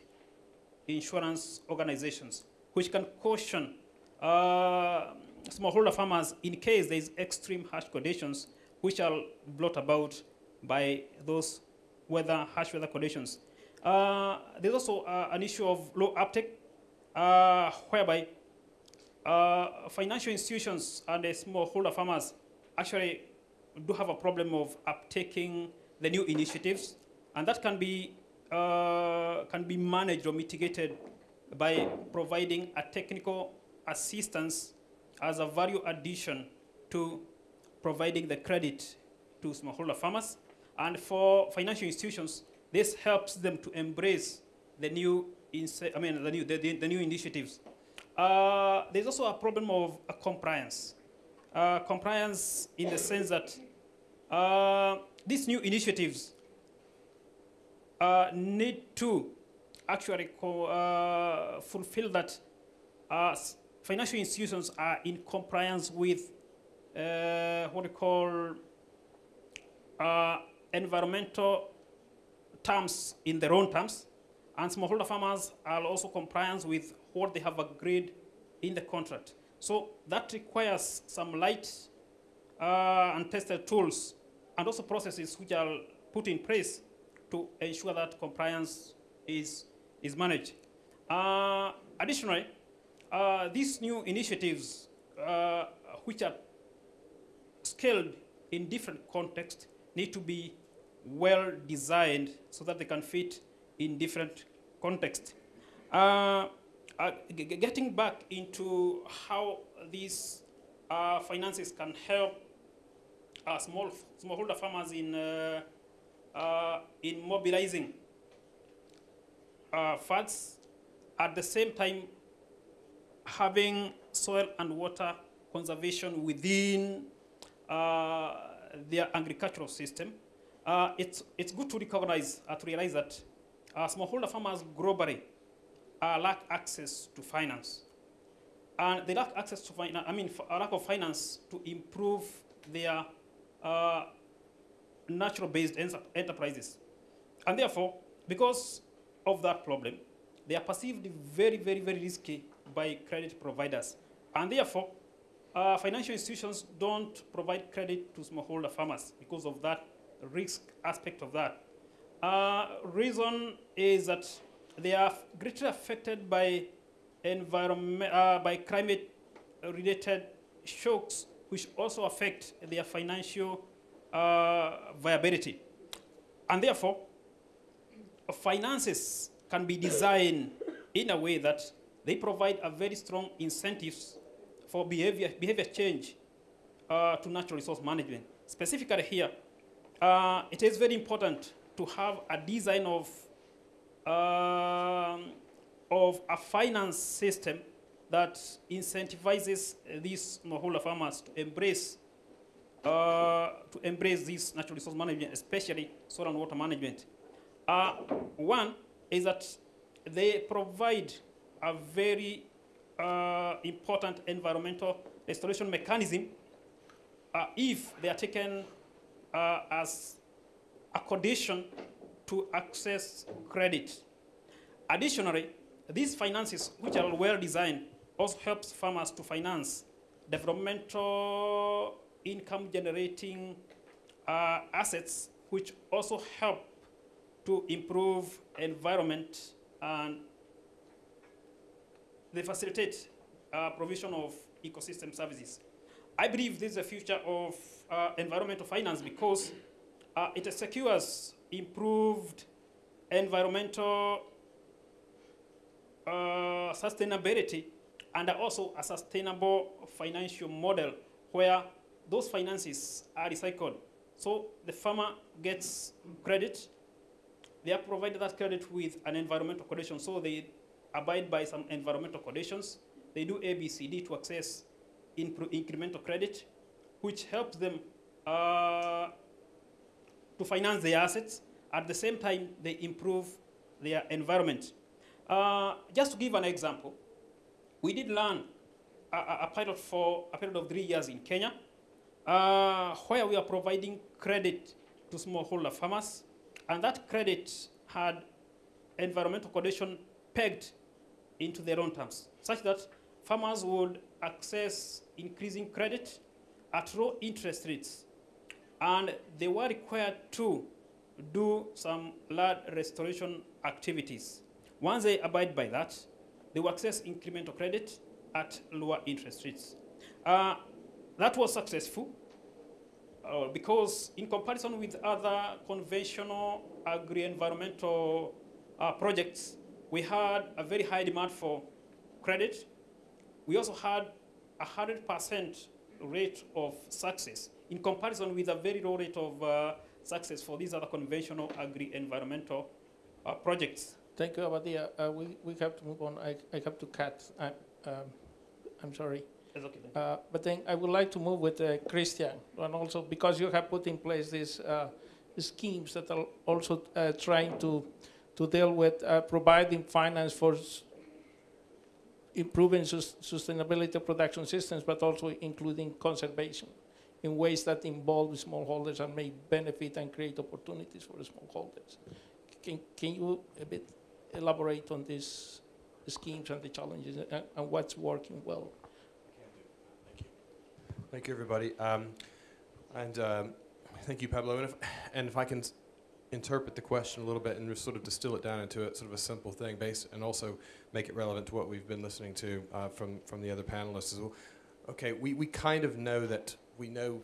insurance organizations, which can caution uh, smallholder farmers in case there is extreme harsh conditions, which are brought about by those weather, harsh weather conditions. Uh, there's also uh, an issue of low uptake, uh, whereby uh, financial institutions and smallholder farmers actually do have a problem of uptaking the new initiatives, and that can be uh, can be managed or mitigated by providing a technical assistance as a value addition to providing the credit to smallholder farmers. And for financial institutions, this helps them to embrace the new, I mean, the new, the, the, the new initiatives. Uh, there's also a problem of uh, compliance. Uh, compliance in the sense that uh, these new initiatives uh, need to actually uh, fulfill that financial institutions are in compliance with what we call environmental terms in their own terms, and smallholder farmers are also compliant with what they have agreed in the contract. So that requires some light uh, and tested tools and also processes which are put in place to ensure that compliance is, is managed. Uh, additionally, uh, these new initiatives, uh, which are scaled in different contexts, need to be well designed so that they can fit in different contexts. Uh, uh, getting back into how these uh, finances can help uh, small smallholder farmers in uh, uh, in mobilizing funds at the same time having soil and water conservation within their agricultural system. Uh, it's, it's good to recognize, uh, to realize that uh, smallholder farmers globally uh, lack access to finance. And they lack access to finance, I mean, a lack of finance to improve their uh, natural-based enterprises. And therefore, because of that problem, they are perceived very, very, very risky by credit providers. And therefore, uh, financial institutions don't provide credit to smallholder farmers because of that risk aspect of that. Uh, reason is that they are greatly affected by environment, uh, by climate-related shocks, which also affect their financial uh, viability. And therefore, finances can be designed in a way that they provide a very strong incentives for behavior, behavior change uh, to natural resource management. Specifically here, uh, it is very important to have a design of, uh, of a finance system that incentivizes these smallholder farmers to embrace uh, to embrace this natural resource management, especially soil and water management. Uh, one is that they provide a very uh, important environmental restoration mechanism uh, if they are taken uh, as a condition to access credit. Additionally, these finances, which are well designed, also helps farmers to finance developmental income generating uh, assets, which also help to improve environment and they facilitate uh, provision of ecosystem services. I believe this is the future of uh, environmental finance because uh, it secures improved environmental uh, sustainability and also a sustainable financial model where those finances are recycled. So the farmer gets credit. They are provided that credit with an environmental condition. So they abide by some environmental conditions. They do ABCD to access incremental credit, which helps them uh, to finance their assets. At the same time, they improve their environment. Uh, just to give an example, we did learn a, a, pilot for a period of three years in Kenya, uh, where we are providing credit to smallholder farmers, and that credit had environmental condition pegged into their own terms, such that farmers would access increasing credit at low interest rates, and they were required to do some land restoration activities. Once they abide by that, they will access incremental credit at lower interest rates. Uh, that was successful uh, because in comparison with other conventional agri-environmental uh, projects, we had a very high demand for credit. We also had a 100% rate of success in comparison with a very low rate of uh, success for these other conventional agri-environmental uh, projects.
Thank you, Abadia. Uh, we, we have to move on. I, I have to cut. I, um, I'm sorry.
Okay.
Uh, but then I would like to move with uh, Christian, and also because you have put in place these uh, schemes that are also uh, trying to to deal with uh, providing finance for improving sus- sustainability of production systems, but also including conservation in ways that involve smallholders and may benefit and create opportunities for smallholders. Can, can you a bit elaborate on these schemes and the challenges and, and what's working well?
Thank you, everybody. Um, and um, thank you, Pablo. And if, and if I can interpret the question a little bit and just sort of distill it down into a, sort of a simple thing, based, and also make it relevant to what we've been listening to uh, from from the other panelists as well. Okay, we, we kind of know that we know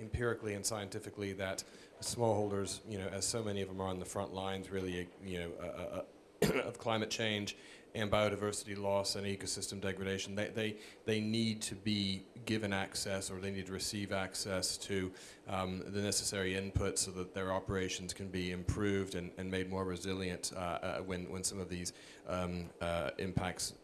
empirically and scientifically that smallholders, you know, as so many of them are on the front lines, really, you know, uh, uh, uh, of climate change and biodiversity loss and ecosystem degradation. They, they, they need to be given access or they need to receive access to um, the necessary input so that their operations can be improved and, and made more resilient uh, uh, when, when some of these um, uh, impacts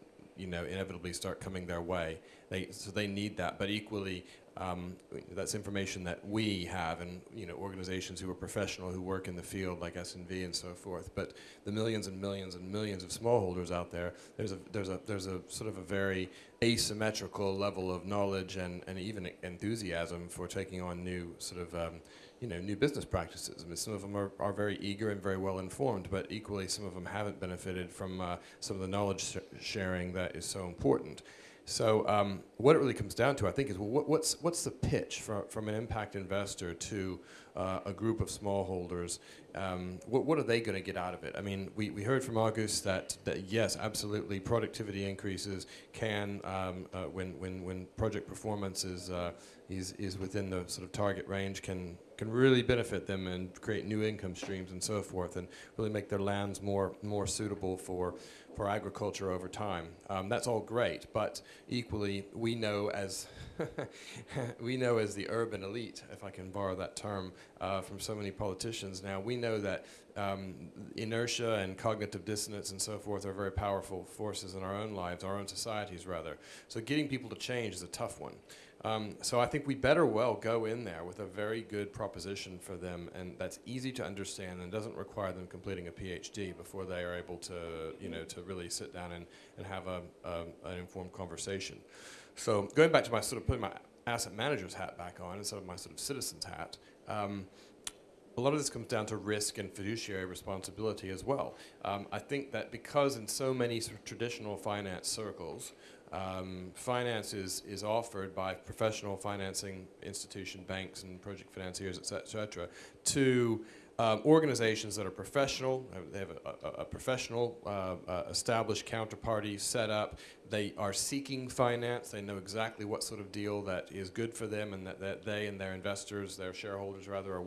you know, inevitably start coming their way. They, so they need that, but equally, um, that's information that we have, and you know, organizations who are professional who work in the field, like SNV and so forth. But the millions and millions and millions of smallholders out there, there's a there's a there's a sort of a very asymmetrical level of knowledge and, and even enthusiasm for taking on new sort of um, you know, new business practices. I mean, some of them are, are very eager and very well informed, but equally some of them haven't benefited from uh, some of the knowledge sh- sharing that is so important. So um, what it really comes down to, I think, is what, what's what's the pitch from from an impact investor to uh, a group of smallholders? Um, what what are they going to get out of it? I mean, we, we heard from Agus that, that yes, absolutely, productivity increases can um, uh, when when when project performance is uh, is is within the sort of target range can can really benefit them and create new income streams and so forth, and really make their lands more more suitable for for agriculture over time. Um, that's all great, but equally, we know as we know as the urban elite, if I can borrow that term, uh, from so many politicians now, we know that um, inertia and cognitive dissonance and so forth are very powerful forces in our own lives, our own societies rather. So getting people to change is a tough one. Um, so I think we better well go in there with a very good proposition for them, and that's easy to understand and doesn't require them completing a PhD before they are able to, you know, to really sit down and, and have a, a, an informed conversation. So going back to my sort of putting my asset manager's hat back on instead of my sort of citizen's hat, um, a lot of this comes down to risk and fiduciary responsibility as well. Um, I think that because in so many sort of traditional finance circles, um, finance is, is offered by professional financing institution, banks and project financiers, et cetera, et cetera to um, organizations that are professional, uh, they have a, a, a professional uh, uh, established counterparty set up. They are seeking finance. They know exactly what sort of deal that is good for them and that, that they and their investors, their shareholders rather, are,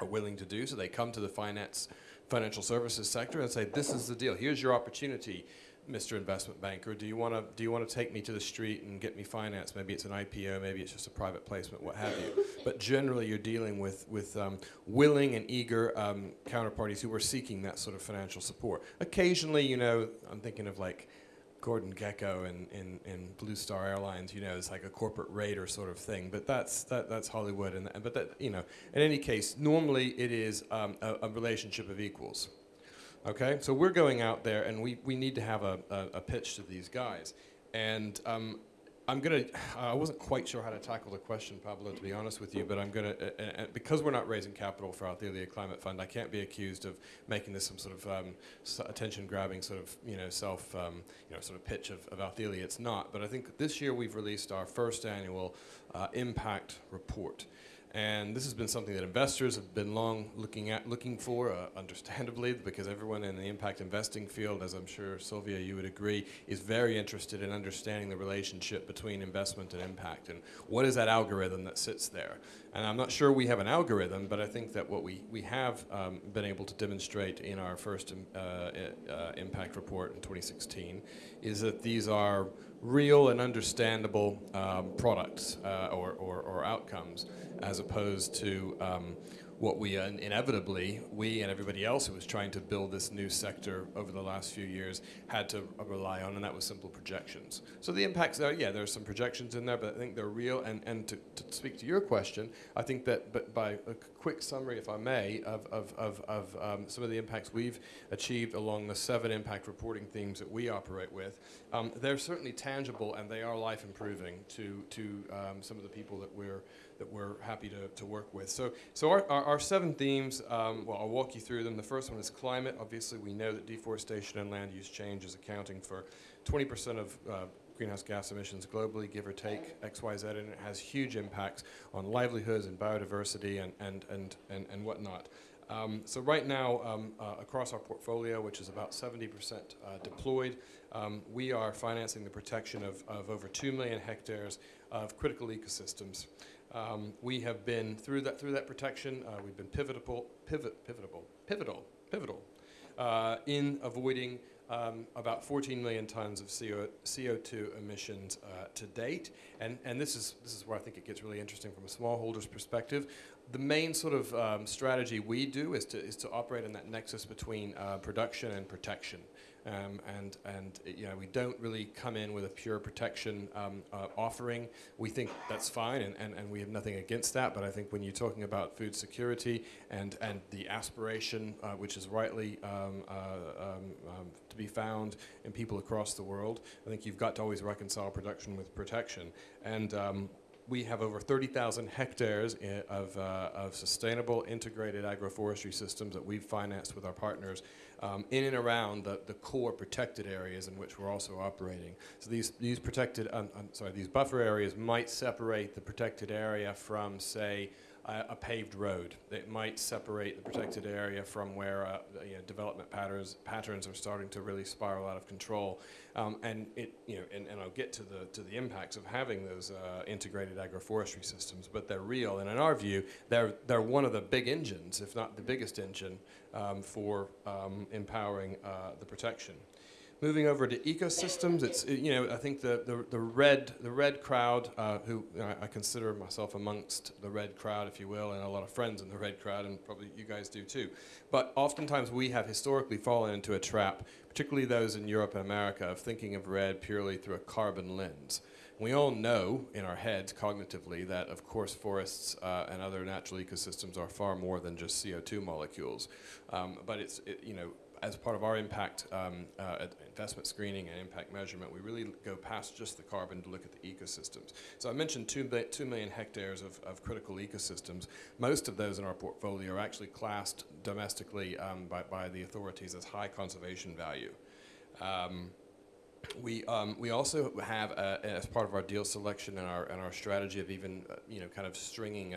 are willing to do. So they come to the finance, financial services sector and say, this is the deal. Here's your opportunity Mr. Investment Banker, do you want to do you want to take me to the street and get me financed? Maybe it's an IPO, maybe it's just a private placement, what have you. But generally, you're dealing with with um, willing and eager um, counterparties who are seeking that sort of financial support. Occasionally, you know, I'm thinking of like Gordon Gekko and in, in Blue Star Airlines, you know, it's like a corporate raider sort of thing. But that's that, that's Hollywood, and but that you know, in any case, normally it is um, a, a relationship of equals. Okay, so we're going out there and we, we need to have a, a, a pitch to these guys. And um, I'm going to, I wasn't quite sure how to tackle the question, Pablo, to be honest with you, but I'm going to, uh, uh, because we're not raising capital for Althelia Climate Fund, I can't be accused of making this some sort of um, attention grabbing sort of, you know, self, um, you know, sort of pitch of, of Althelia. It's not, but I think this year we've released our first annual uh, impact report. And this has been something that investors have been long looking at, looking for, uh, understandably, because everyone in the impact investing field, as I'm sure Sylvia, you would agree, is very interested in understanding the relationship between investment and impact, and what is that algorithm that sits there. And I'm not sure we have an algorithm, but I think that what we, we have um, been able to demonstrate in our first um, uh, uh, impact report in 2016 is that these are real and understandable um, products uh, or, or, or, outcomes as opposed to um, what we uh, inevitably, we and everybody else who was trying to build this new sector over the last few years had to rely on, and that was simple projections. So the impacts yeah, there are some projections in there, but I think they're real. And, and to, to speak to your question, I think that but by a quick summary, if I may, of, of, of, of um, some of the impacts we've achieved along the seven impact reporting themes that we operate with, um, they're certainly tangible and they are life improving to, to um, some of the people that we're that we're happy to, to work with. So, so our, our, our seven themes, um, well, I'll walk you through them. The first one is climate. Obviously, we know that deforestation and land use change is accounting for 20% of uh, greenhouse gas emissions globally, give or take X, Y, Z, and it has huge impacts on livelihoods and biodiversity and, and, and, and, and whatnot. Um, so right now, um, uh, across our portfolio, which is about 70% uh, deployed, um, we are financing the protection of, of over 2 million hectares of critical ecosystems. Um, we have been through that through that protection. Uh, we've been pivotal, pivot, pivotal, pivotal, pivotal uh, in avoiding um, about 14 million tons of CO, CO2 emissions uh, to date. And, and this, is, this is where I think it gets really interesting from a smallholder's perspective. The main sort of um, strategy we do is to, is to operate in that nexus between uh, production and protection. Um, and and you know we don't really come in with a pure protection um, uh, offering. We think that's fine, and, and, and we have nothing against that. But I think when you're talking about food security and and the aspiration, uh, which is rightly um, uh, um, um, to be found in people across the world, I think you've got to always reconcile production with protection. And um, we have over 30,000 hectares of, uh, of sustainable integrated agroforestry systems that we've financed with our partners um, in and around the, the core protected areas in which we're also operating. So these, these protected, um, I'm sorry, these buffer areas might separate the protected area from, say, a, a paved road. It might separate the protected area from where uh, you know, development patterns patterns are starting to really spiral out of control. Um, and it, you know, and, and, I'll get to the to the impacts of having those uh, integrated agroforestry systems, but they're real. And in our view, they're they're one of the big engines, if not the biggest engine, um, for um, empowering uh, the protection. Moving over to ecosystems, it's you know I think the the, the REDD the REDD crowd, uh, who you know, I, consider myself amongst the REDD crowd, if you will, and a lot of friends in the REDD crowd, and probably you guys do too. But oftentimes we have historically fallen into a trap, particularly those in Europe and America, of thinking of REDD purely through a carbon lens. We all know in our heads cognitively that, of course, forests uh, and other natural ecosystems are far more than just CO2 molecules. Um, but it's, it, you know, as part of our impact um, uh, investment screening and impact measurement, we really go past just the carbon to look at the ecosystems. So I mentioned two, two million hectares of, of critical ecosystems. Most of those in our portfolio are actually classed domestically um, by, by the authorities as high conservation value. Um, we, um, we also have, as part of our deal selection and our, and our strategy of even, uh, you know, kind of stringing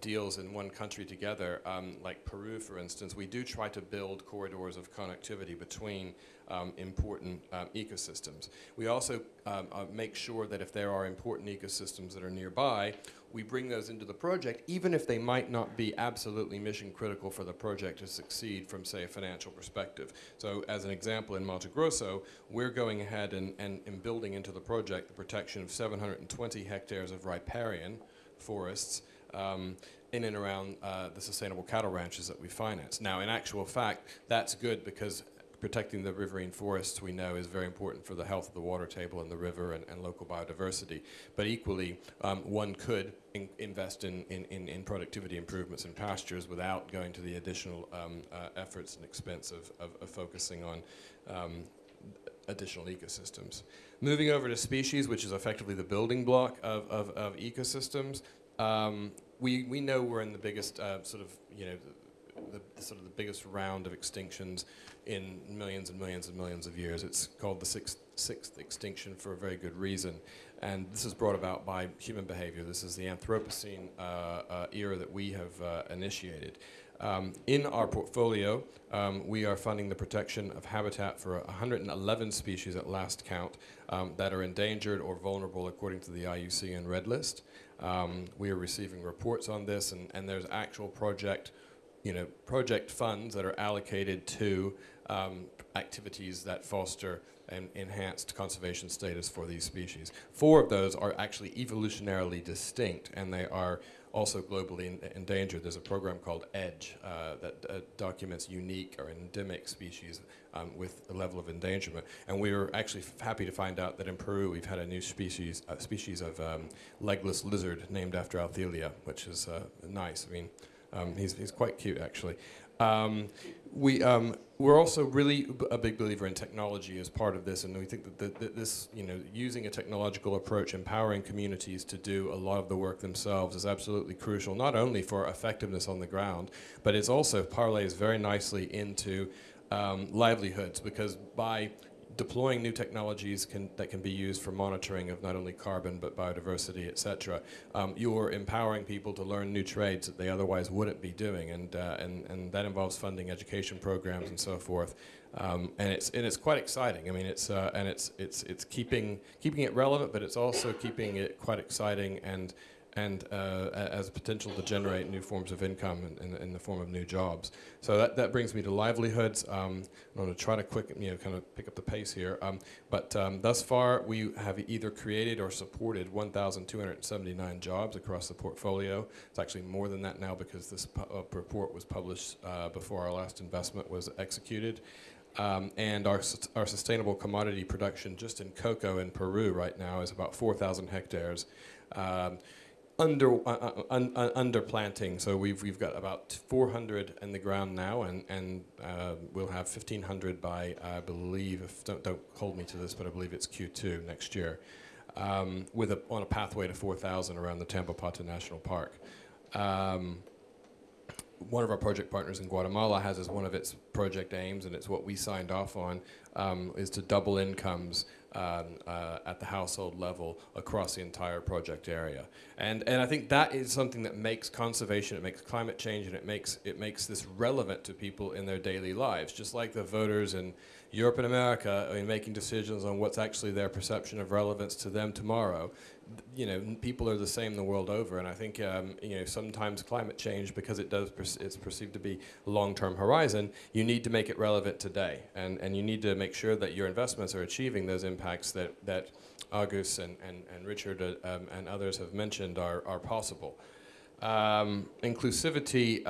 deals in one country together, um, like Peru, for instance, we do try to build corridors of connectivity between um, important um, ecosystems. We also um, uh, make sure that if there are important ecosystems that are nearby, we bring those into the project, even if they might not be absolutely mission critical for the project to succeed from, say, a financial perspective. So, as an example, in Mato Grosso, we're going ahead and, and, and building into the project the protection of 720 hectares of riparian forests um, in and around uh, the sustainable cattle ranches that we finance. Now, in actual fact, that's good because protecting the riverine forests we know is very important for the health of the water table and the river and, and local biodiversity. But equally, um, one could in invest in, in, in, productivity improvements in pastures without going to the additional um, uh, efforts and expense of, of, of focusing on um, additional ecosystems. Moving over to species, which is effectively the building block of, of, of ecosystems, um, we, we know we're in the biggest uh, sort of, you know, the, the, sort of the biggest round of extinctions in millions and millions and millions of years. It's called the sixth, sixth extinction for a very good reason. And this is brought about by human behavior. This is the Anthropocene uh, uh, era that we have uh, initiated. Um, in our portfolio, um, we are funding the protection of habitat for 111 species at last count um, that are endangered or vulnerable according to the IUCN Red List. Um, we are receiving reports on this, and, and there's actual project, you know, project funds that are allocated to um, activities that foster an enhanced conservation status for these species. Four of those are actually evolutionarily distinct, and they are also globally en- endangered. There's a program called EDGE uh, that uh, documents unique or endemic species um, with a level of endangerment. And we were actually happy to find out that in Peru we've had a new species, a species of um, legless lizard named after Althelia, which is uh, nice. I mean, um, he's, he's quite cute actually. Um, we, um, we're also really a big believer in technology as part of this, and we think that, th- that this, you know, using a technological approach, empowering communities to do a lot of the work themselves is absolutely crucial, not only for effectiveness on the ground, but it also parlays very nicely into um, livelihoods, because by deploying new technologies can, that can be used for monitoring of not only carbon but biodiversity, et cetera, um, you're empowering people to learn new trades that they otherwise wouldn't be doing, and, uh, and, and that involves funding education programs and so forth. Um, and it's and it's quite exciting. I mean, it's uh, and it's it's it's keeping keeping it relevant, but it's also keeping it quite exciting and and uh, a- as potential to generate new forms of income in, in, in the form of new jobs. So that, that brings me to livelihoods. Um, I'm going to try to quick, you know, kind of pick up the pace here. Um, but um, thus far, we have either created or supported 1,279 jobs across the portfolio. It's actually more than that now because this uh, report was published uh, before our last investment was executed. Um, and our, our sustainable commodity production just in cocoa in Peru right now is about 4,000 hectares. Um, under uh, uh, un, uh, under planting. So we've we've got about 400 in the ground now, and and uh, we'll have 1,500 by I believe. If, don't don't hold me to this, but I believe it's Q2 next year, um, with a on a pathway to 4,000 around the Tambopata National Park. Um, one of our project partners in Guatemala has as one of its project aims, and it's what we signed off on, um, is to double incomes um, uh, at the household level across the entire project area. And, and I think that is something that makes conservation, it makes climate change, and it makes, it makes this relevant to people in their daily lives. Just like the voters in Europe and America in making decisions on what's actually their perception of relevance to them tomorrow, you know, people are the same the world over, and I think um, you know sometimes climate change, because it does, it's perceived to be long-term horizon. You need to make it relevant today, and and you need to make sure that your investments are achieving those impacts that that Agus and and, and Richard uh, um, and others have mentioned are are possible. Um, inclusivity.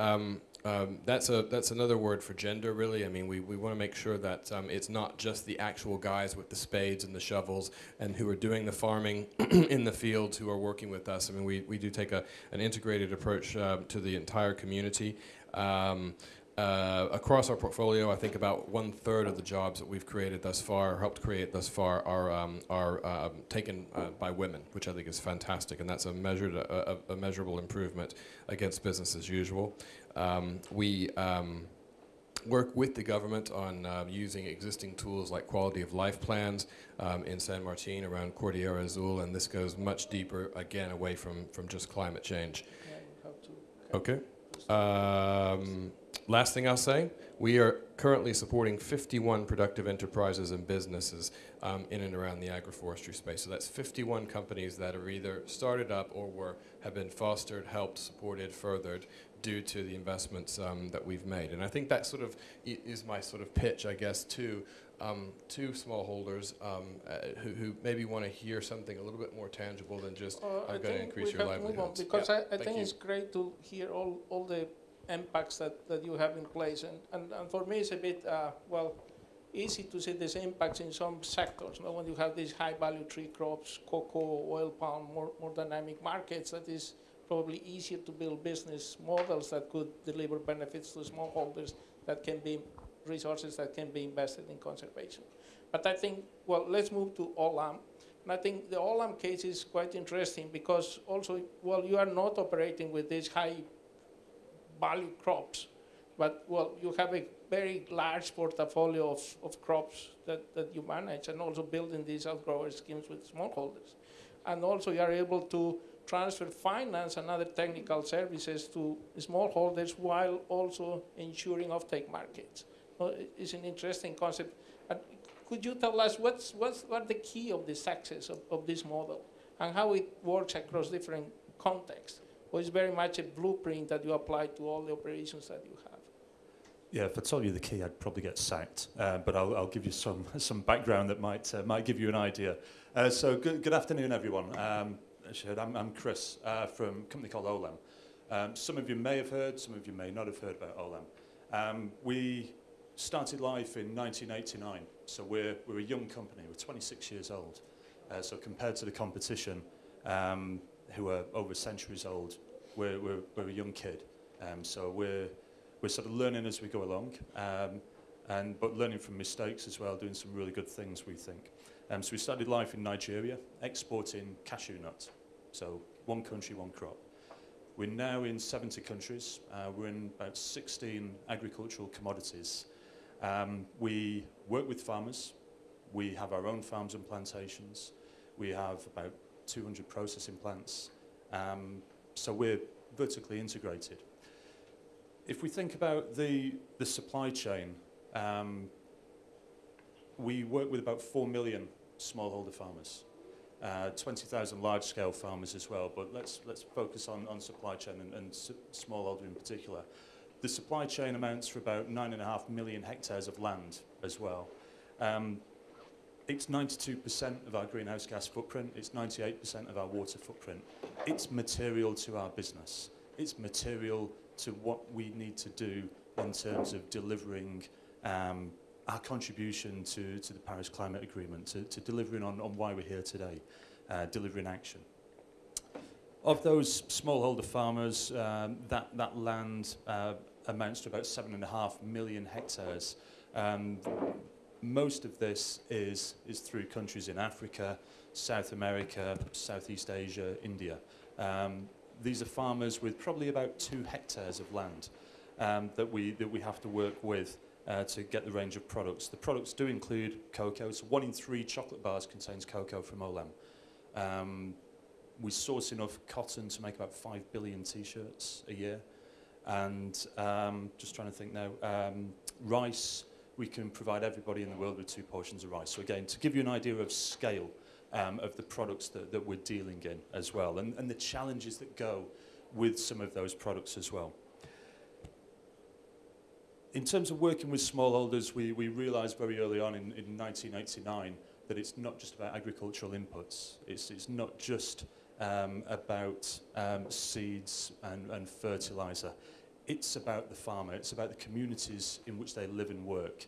Um, that's a that's another word for gender, really. I mean, we, we want to make sure that um, it's not just the actual guys with the spades and the shovels and who are doing the farming in the fields who are working with us. I mean, we, we do take a, an integrated approach um, to the entire community. Um, uh, across our portfolio, I think about one third of the jobs that we've created thus far, helped create thus far, are um, are um, taken uh, by women, which I think is fantastic, and that's a measured a, a measurable improvement against business as usual. Um, we um, work with the government on uh, using existing tools like quality of life plans um, in San Martin around Cordillera Azul, and this goes much deeper, again, away from, from just climate change. Okay. Um, last thing I'll say, we are currently supporting 51 productive enterprises and businesses um, in and around the agroforestry space. So that's 51 companies that are either started up or were have been fostered, helped, supported, furthered due to the investments um, that we've made. And I think that sort of i- is my sort of pitch, I guess, to um, to smallholders um, uh, who, who maybe want to hear something a little bit more tangible than just
Uh,
I'm going to increase your
have to move on,
livelihoods.
Because
Yeah,
I, I think
you.
it's great to hear all, all the impacts that, that you have in place. And, and, and for me, it's a bit, uh, well, easy to see these impacts in some sectors. Know, when you have these high value tree crops, cocoa, oil palm, more, more dynamic markets, that is probably easier to build business models that could deliver benefits to smallholders that can be resources that can be invested in conservation. But I think, well, let's move to OLAM. And I think the OLAM case is quite interesting because also, well, you are not operating with these high value crops, but well, you have a very large portfolio of, of crops that, that you manage and also building these outgrower schemes with smallholders. And also you are able to transfer finance and other technical services to smallholders while also ensuring offtake markets. Well, it's an interesting concept. Could you tell us what's, what's what the key of the success of, of this model and how it works across different contexts? Or is very much a blueprint that you apply to all the operations that you have?
Yeah, if I told you the key, I'd probably get sacked. Uh, but I'll, I'll give you some, some background that might, uh, might give you an idea. Uh, so good, good afternoon, everyone. Um, as I'm, I'm Chris uh, from a company called Olam. Um, some of you may have heard, some of you may not have heard about Olam. Um, we started life in 1989, so we're, we're a young company. We're 26 years old. Uh, so compared to the competition, um, who are over centuries old, we're, we're, we're a young kid. Um, so we're, we're sort of learning as we go along, um, and but learning from mistakes as well, doing some really good things, we think. Um, so we started life in Nigeria, exporting cashew nuts. So one country, one crop. We're now in 70 countries. Uh, we're in about 16 agricultural commodities. Um, we work with farmers. We have our own farms and plantations. We have about 200 processing plants. Um, so we're vertically integrated. If we think about the, the supply chain, um, we work with about 4 million smallholder farmers, uh, 20,000 large-scale farmers as well, but let's, let's focus on, on supply chain and, and smallholder in particular. The supply chain amounts for about 9.5 million hectares of land as well. Um, it's 92% of our greenhouse gas footprint, it's 98% of our water footprint. It's material to our business. It's material to what we need to do in terms of delivering um, our contribution to, to the Paris Climate Agreement, to, to delivering on, on why we're here today, uh, delivering action. Of those smallholder farmers, um, that, that land uh, amounts to about seven and a half million hectares. Um, most of this is, is through countries in Africa, South America, Southeast Asia, India. Um, these are farmers with probably about two hectares of land um, that, we, that we have to work with uh, to get the range of products. The products do include cocoa, so one in three chocolate bars contains cocoa from Olam. Um, we source enough cotton to make about 5 billion t-shirts a year. And um, just trying to think now, um, rice, we can provide everybody in the world with two portions of rice. So again, to give you an idea of scale, um, of the products that, that we're dealing in as well, and, and the challenges that go with some of those products as well. In terms of working with smallholders, we, we realised very early on in, in 1989 that it's not just about agricultural inputs. It's, it's not just um, about um, seeds and, and fertiliser. It's about the farmer. It's about the communities in which they live and work.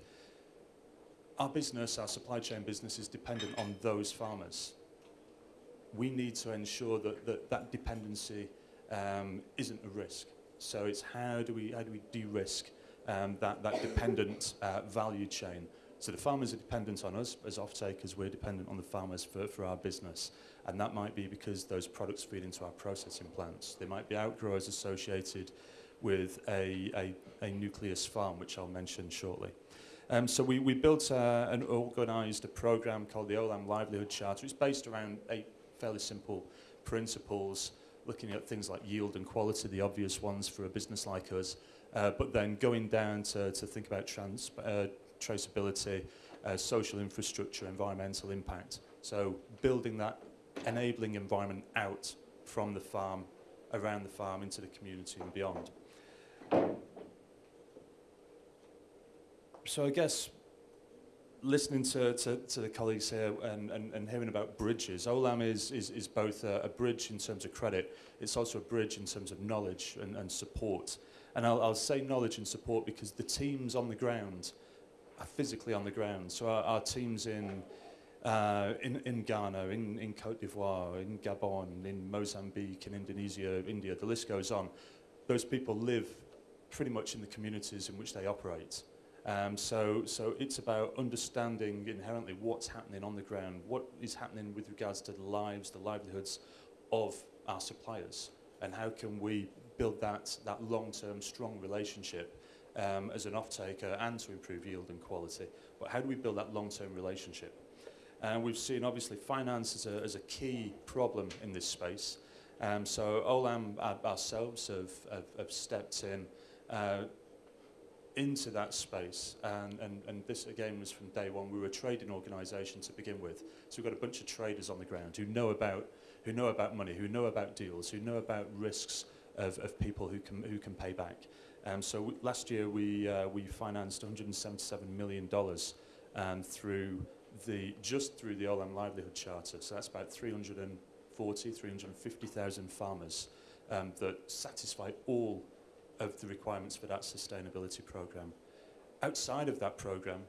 Our business, our supply chain business, is dependent on those farmers. We need to ensure that that, that dependency um, isn't a risk. So it's how do we, how do we de-risk um, that, that dependent uh, value chain. So the farmers are dependent on us as off-takers, we're dependent on the farmers for, for our business. And that might be because those products feed into our processing plants. There might be outgrowers associated with a, a, a nucleus farm, which I'll mention shortly. Um, so we, we built uh, an organised program called the OLAM Livelihood Charter. It's based around eight fairly simple principles, looking at things like yield and quality, the obvious ones for a business like us, uh, but then going down to, to think about trans, uh, traceability, uh, social infrastructure, environmental impact. So building that enabling environment out from the farm, around the farm, into the community and beyond. So I guess listening to, to, to the colleagues here and, and, and hearing about bridges, OLAM is, is, is both a, a bridge in terms of credit, it's also a bridge in terms of knowledge and, and support. And I'll, I'll say knowledge and support because the teams on the ground are physically on the ground. So our, our teams in, uh, in, in Ghana, in, in Cote d'Ivoire, in Gabon, in Mozambique, in Indonesia, India, the list goes on. Those people live pretty much in the communities in which they operate. Um, so, so it's about understanding inherently what's happening on the ground, what is happening with regards to the lives, the livelihoods of our suppliers, and how can we build that, that long-term strong relationship um, as an off-taker and to improve yield and quality. But how do we build that long-term relationship? And we've seen obviously finance as a, as a key problem in this space. Um, so OLAM uh, ourselves have, have, have stepped in uh, into that space and, and, and this again was from day one we were a trading organisation to begin with so we've got a bunch of traders on the ground who know about who know about money who know about deals who know about risks of, of people who can, who can pay back. Um, so last year we, uh, we financed $177 million um, through the, just through the OLM Livelihood Charter. So that's about 340, 350,000 farmers um, that satisfy all of the requirements for that sustainability program. Outside of that program,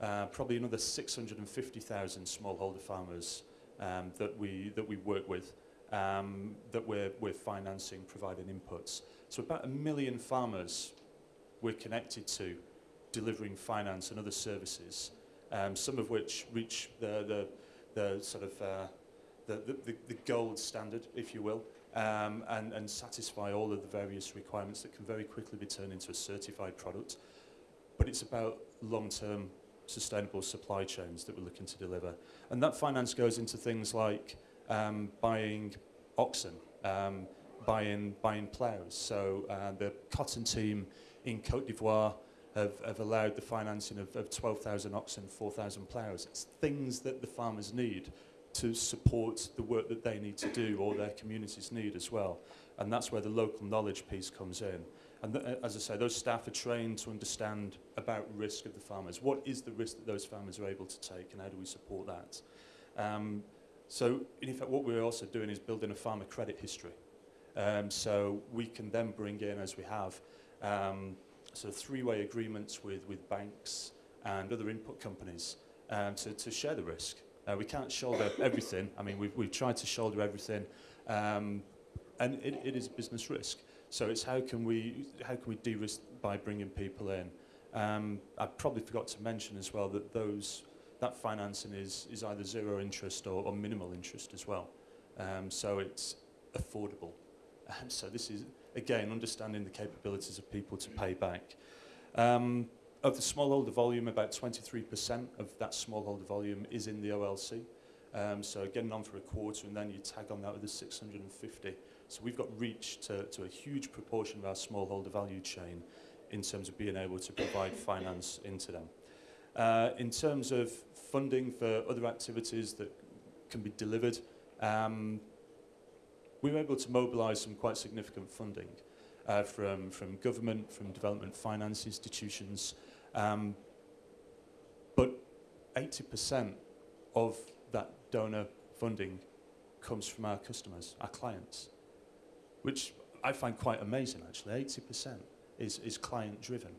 uh, probably another 650,000 smallholder farmers um, that, we, that we work with um, that we're we're financing, providing inputs. So about a million farmers we're connected to, delivering finance and other services, um, some of which reach the the, the sort of uh, the, the, the gold standard, if you will, um, and, and satisfy all of the various requirements that can very quickly be turned into a certified product. But it's about long-term sustainable supply chains that we're looking to deliver. And that finance goes into things like um, buying oxen, um, buying, buying ploughs. So uh, the cotton team in Cote d'Ivoire have, have allowed the financing of, of 12,000 oxen, 4,000 ploughs. It's things that the farmers need to support the work that they need to do or their communities need as well. And that's where the local knowledge piece comes in. And th- as I say, those staff are trained to understand about risk of the farmers. What is the risk that those farmers are able to take and how do we support that? Um, so in effect, what we're also doing is building a farmer credit history. Um, so we can then bring in, as we have, um, sort of three-way agreements with, with banks and other input companies um, to, to share the risk. Uh, we can't shoulder everything. I mean, we've, we've tried to shoulder everything, um, and it, it is business risk. So it's how can we how can we de-risk by bringing people in? Um, I probably forgot to mention as well that those that financing is is either zero interest or, or minimal interest as well. Um, so it's affordable. Um, so this is again understanding the capabilities of people to pay back. Um, of the smallholder volume, about 23% of that smallholder volume is in the OLC. Um, so getting on for a quarter and then you tag on that with the 650. So we've got reach to, to a huge proportion of our smallholder value chain in terms of being able to provide finance into them. Uh, in terms of funding for other activities that can be delivered. Um, we were able to mobilise some quite significant funding uh, from, from government, from development finance institutions, um, but 80% of that donor funding comes from our customers, our clients, which I find quite amazing actually. 80% is, is client driven.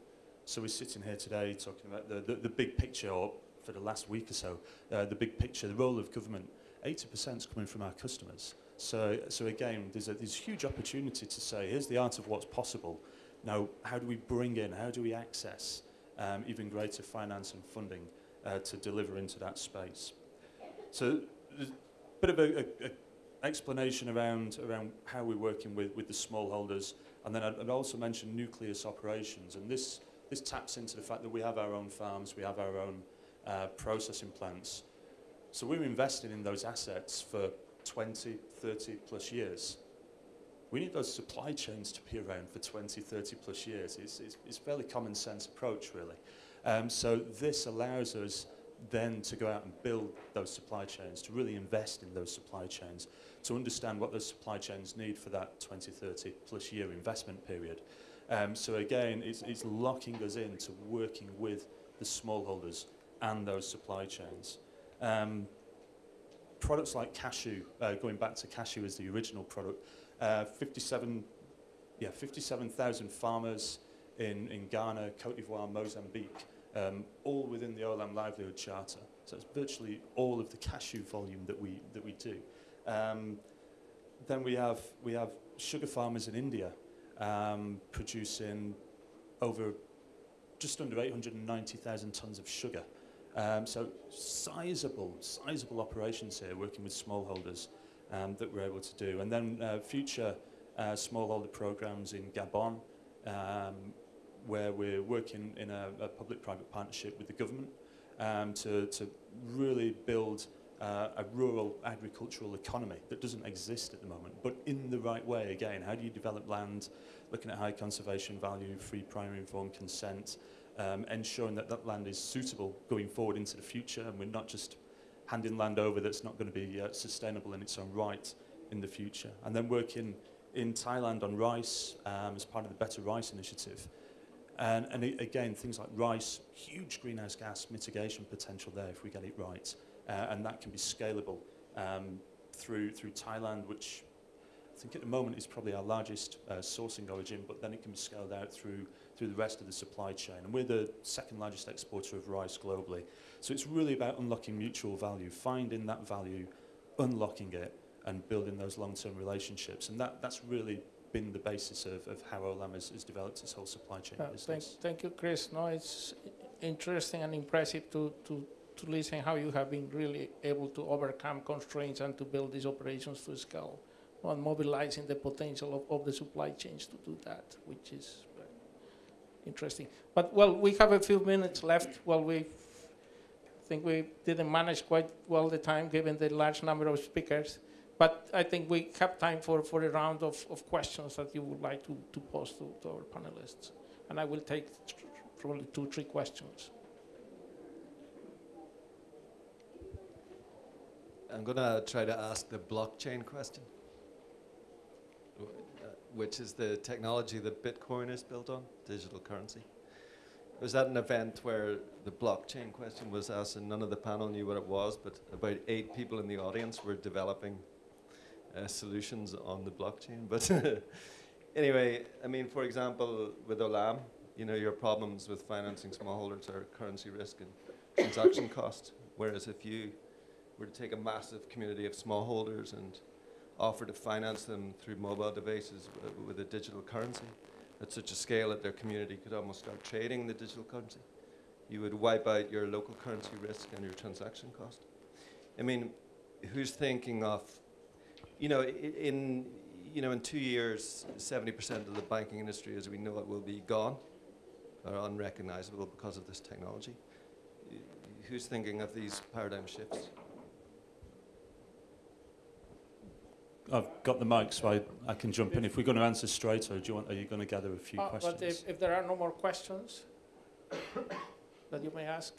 So we're sitting here today talking about the, the, the big picture, or for the last week or so, uh, the big picture, the role of government. 80% is coming from our customers. So, so again, there's a, there's huge opportunity to say, here's the art of what's possible. Now, how do we bring in, how do we access um, even greater finance and funding uh, to deliver into that space? So there's a bit of a, a, a explanation around, around how we're working with, with the smallholders. And then I'd, I'd also mention nucleus operations. And this, this taps into the fact that we have our own farms, we have our own uh, processing plants. So we're investing in those assets for 20, 30 plus years. We need those supply chains to be around for 20, 30 plus years. It's, it's, it's fairly common sense approach, really. Um, so this allows us then to go out and build those supply chains, to really invest in those supply chains, to understand what those supply chains need for that 20, 30 plus year investment period. Um, so again, it's, it's locking us into working with the smallholders and those supply chains. Um, products like cashew, uh, going back to cashew as the original product, uh, 57, yeah, 57,000 farmers in, in Ghana, Cote d'Ivoire, Mozambique, um, all within the Olam Livelihood Charter. So it's virtually all of the cashew volume that we, that we do. Um, then we have, we have sugar farmers in India um, producing over just under 890,000 tonnes of sugar. Um, so sizable, sizable operations here, working with smallholders um, that we're able to do. And then uh, future uh, smallholder programs in Gabon, um, where we're working in a, a public-private partnership with the government um, to, to really build uh, a rural agricultural economy that doesn't exist at the moment, but in the right way. Again, how do you develop land, looking at high conservation value, free primary informed consent, um, ensuring that that land is suitable going forward into the future, and we're not just handing land over that's not going to be uh, sustainable in its own right in the future. And then working in Thailand on rice um, as part of the Better Rice Initiative. And, and again, things like rice, huge greenhouse gas mitigation potential there if we get it right. Uh, and that can be scalable um, through, through Thailand, which I think at the moment is probably our largest uh, sourcing origin, but then it can be scaled out through, through the rest of the supply chain. And we're the second largest exporter of rice globally. So it's really about unlocking mutual value, finding that value, unlocking it, and building those long-term relationships. And that, that's really been the basis of, of how Olam has, has developed its whole supply chain
Uh, thank,
business.
thank you, Chris. No, it's interesting and impressive to, to, to listen how you have been really able to overcome constraints and to build these operations to scale and mobilizing the potential of, of the supply chains to do that, which is interesting. But, well, we have a few minutes left. Well, we think we didn't manage quite well the time given the large number of speakers. But I think we have time for, for a round of, of questions that you would like to, to pose to, to our panelists. And I will take probably two, three questions.
I'm going to try to ask the blockchain question, which is the technology that Bitcoin is built on, digital currency. Was that an event where the blockchain question was asked and none of the panel knew what it was, but about eight people in the audience were developing uh, solutions on the blockchain? But anyway, I mean, for example, with Olam, you know, your problems with financing smallholders are currency risk and transaction cost. Whereas if you were to take a massive community of smallholders and offer to finance them through mobile devices uh, with a digital currency at such a scale that their community could almost start trading in the digital currency, you would wipe out your local currency risk and your transaction cost. I mean, who's thinking of, you know, in you know, in two years, 70% of the banking industry as we know it will be gone or unrecognizable because of this technology. Who's thinking of these paradigm shifts?
I've got the mic, so I, I can jump in. If we're going to answer straight, or do you want, are you going to gather a few
uh,
questions?
But if, if there are no more questions that you may ask,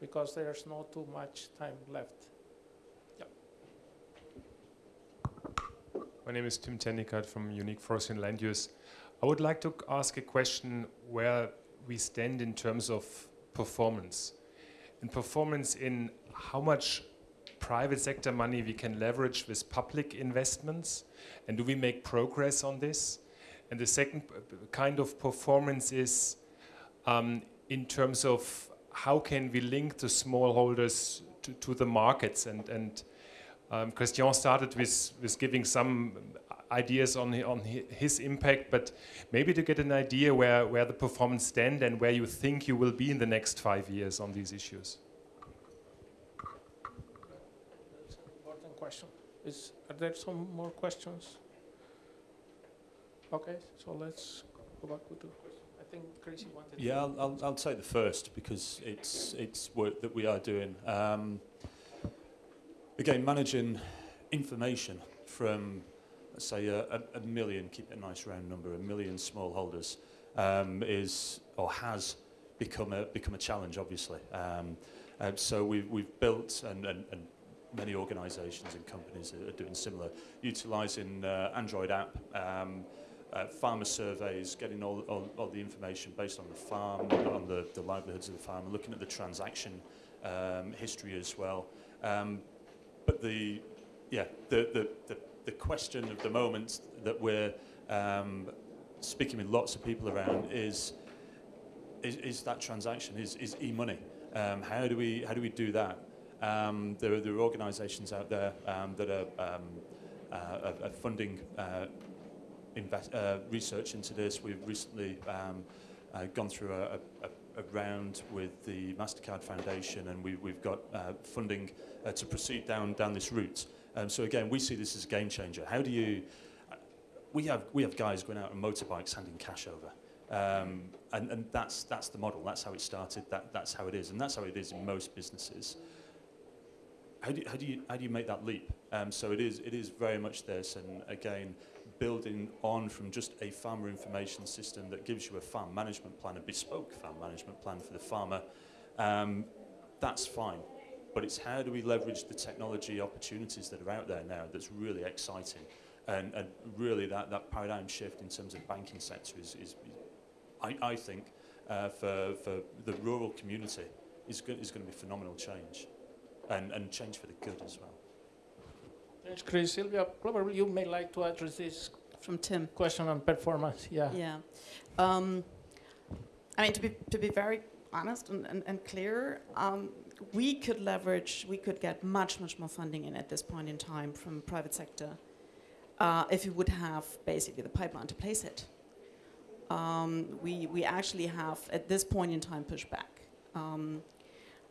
because there's not too much time left.
My name is Tim Tennigkeit from Unique Forest and Land Use. I would like to ask a question where we stand in terms of performance. And performance in how much private sector money we can leverage with public investments, and do we make progress on this? And the second kind of performance is um, in terms of how can we link the smallholders to, to the markets and, and um, Christian started with, with giving some ideas on, on his impact, but maybe to get an idea where, where the performance stand and where you think you will be in the next five years on these issues.
That's an important question. Is, are there some more questions? Okay, so let's go back to the question. I think Chris, you wanted to-
Yeah, I'll, I'll, I'll take the first because it's, it's work that we are doing. Um, again, managing information from, let's say, a, a, a million, keep it a nice round number, a million smallholders um, is or has become a, become a challenge, obviously. Um, uh, so we've, we've built, and, and, and many organisations and companies are, doing similar, utilising uh, Android app, um, uh, farmer surveys, getting all, all, all the information based on the farm, on the, the livelihoods of the farmer, looking at the transaction um, history as well. Um, but the, yeah, the, the, the, the question of the moment that we're um, speaking with lots of people around is, is, is that transaction, is, is e-money. Um, how, do we, how do we do that? Um, there, are, there are organisations out there um, that are, um, uh, are, are funding uh, invest, uh, research into this. We've recently um, uh, gone through a, a, a round with the Mastercard Foundation, and we, we've got funding to proceed down down this route. Um, so again, we see this as a game changer. How do you? We have we have guys going out on motorbikes handing cash over. Um, and, and that's that's the model. That's how it started. That that's how it is, and that's how it is in most businesses. How do you, how do you how do you make that leap? Um, so it is it is very much this, and again, building on from just a farmer information system that gives you a farm management plan, a bespoke farm management plan for the farmer. Um, that's fine, but it's how do we leverage the technology opportunities that are out there now that's really exciting, and, and really that, that paradigm shift in terms of banking sector is, is I, I think, uh, for, for the rural community is, go- is going to be phenomenal change, and, and change for the good as well.
Thanks, Chris. Sylvia, probably you may like to address this
From Tim.
question on performance. Yeah.
Yeah. Um, I mean, to be, to be very honest and, and, and clear, um, we could leverage, we could get much, much more funding in at this point in time from private sector uh, if we would have basically the pipeline to place it. Um, we, we actually have, at this point in time, pushback. Um,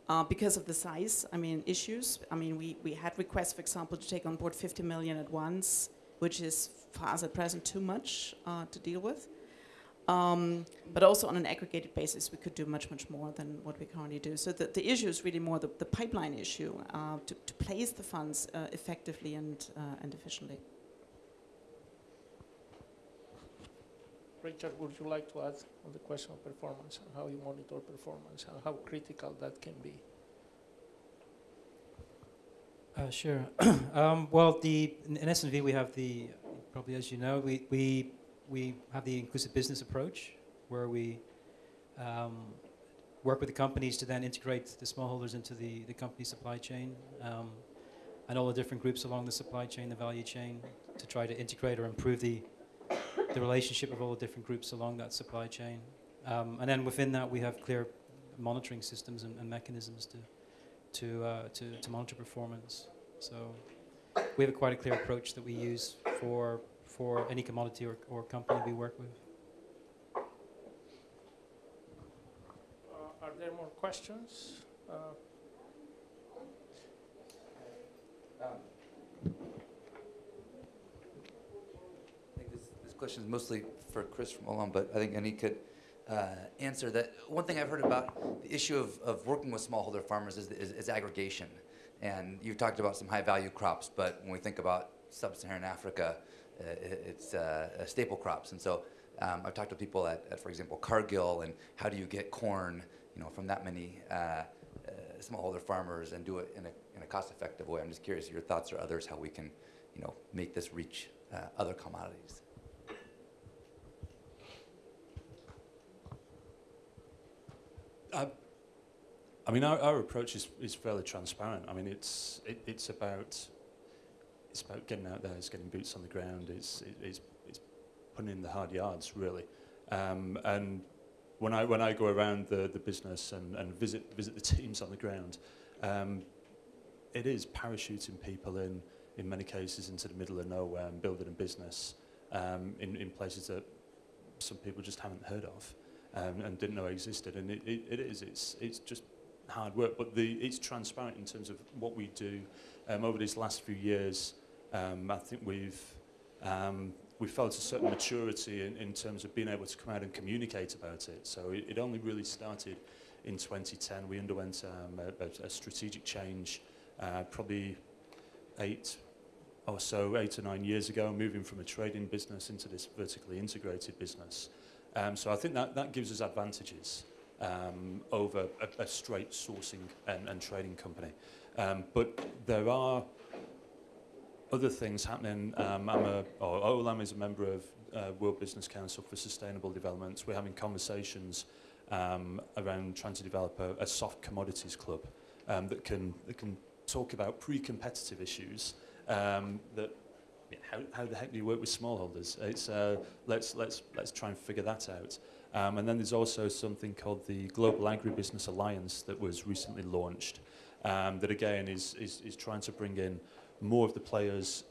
uh, because of the size, I mean, issues. I mean, we, we had requests, for example, to take on board 50 million at once, which is for us at present too much uh, to deal with. Um, but also on an aggregated basis, we could do much, much more than what we currently do. So the, the issue is really more the, the pipeline issue uh, to, to place the funds uh, effectively and, uh, and efficiently.
Richard, would you like to add on the question of performance and how you monitor performance and how critical that can be?
Uh, sure. um, well, the in, SNV we have the probably as you know we we we have the inclusive business approach where we um, work with the companies to then integrate the smallholders into the the company supply chain um, and all the different groups along the supply chain, the value chain, to try to integrate or improve the the relationship of all the different groups along that supply chain. Um, and then within that we have clear monitoring systems and, and mechanisms to to, uh, to, to monitor performance. So we have a quite a clear approach that we use for, for any commodity or, or company we work with.
Uh, are there more questions? Uh,
I think this, this question is mostly for Chris from Olam, but I think Annie could uh, answer that. One thing I've heard about the issue of, of working with smallholder farmers is, is, is aggregation. And you've talked about some high value crops, but when we think about sub Saharan Africa, uh, it's uh, uh, staple crops. And so um, I've talked to people at, at, for example, Cargill, and how do you get corn you know, from that many uh, uh, smallholder farmers and do it in a, in a cost effective way? I'm just curious your thoughts or others how we can you know, make this reach uh, other commodities.
I mean, our, our approach is, is fairly transparent. I mean, it's it, it's about it's about getting out there, it's getting boots on the ground, it's it, it's it's putting in the hard yards really. Um, and when I when I go around the, the business and, and visit visit the teams on the ground, um, it is parachuting people in in many cases into the middle of nowhere and building a business um, in in places that some people just haven't heard of um, and didn't know existed. And it, it, it is it's it's just hard work, but the, it's transparent in terms of what we do. Um, over these last few years, um, I think we've um, we felt a certain maturity in, in terms of being able to come out and communicate about it. So it, it only really started in 2010. We underwent um, a, a, strategic change, uh, probably eight or so, eight or nine years ago, moving from a trading business into this vertically integrated business. Um, so I think that, that gives us advantages um, over a, a straight sourcing and, and trading company. Um, but there are other things happening. Um, I'm a, or OLAM is a member of uh, World Business Council for Sustainable Development. We're having conversations um, around trying to develop a, a soft commodities club um, that can that can talk about pre-competitive issues um, that how, how the heck do you work with smallholders? It's uh, let's let's let's try and figure that out. Um, and then there's also something called the Global Agribusiness Alliance that was recently launched. Um, that again is, is is trying to bring in more of the players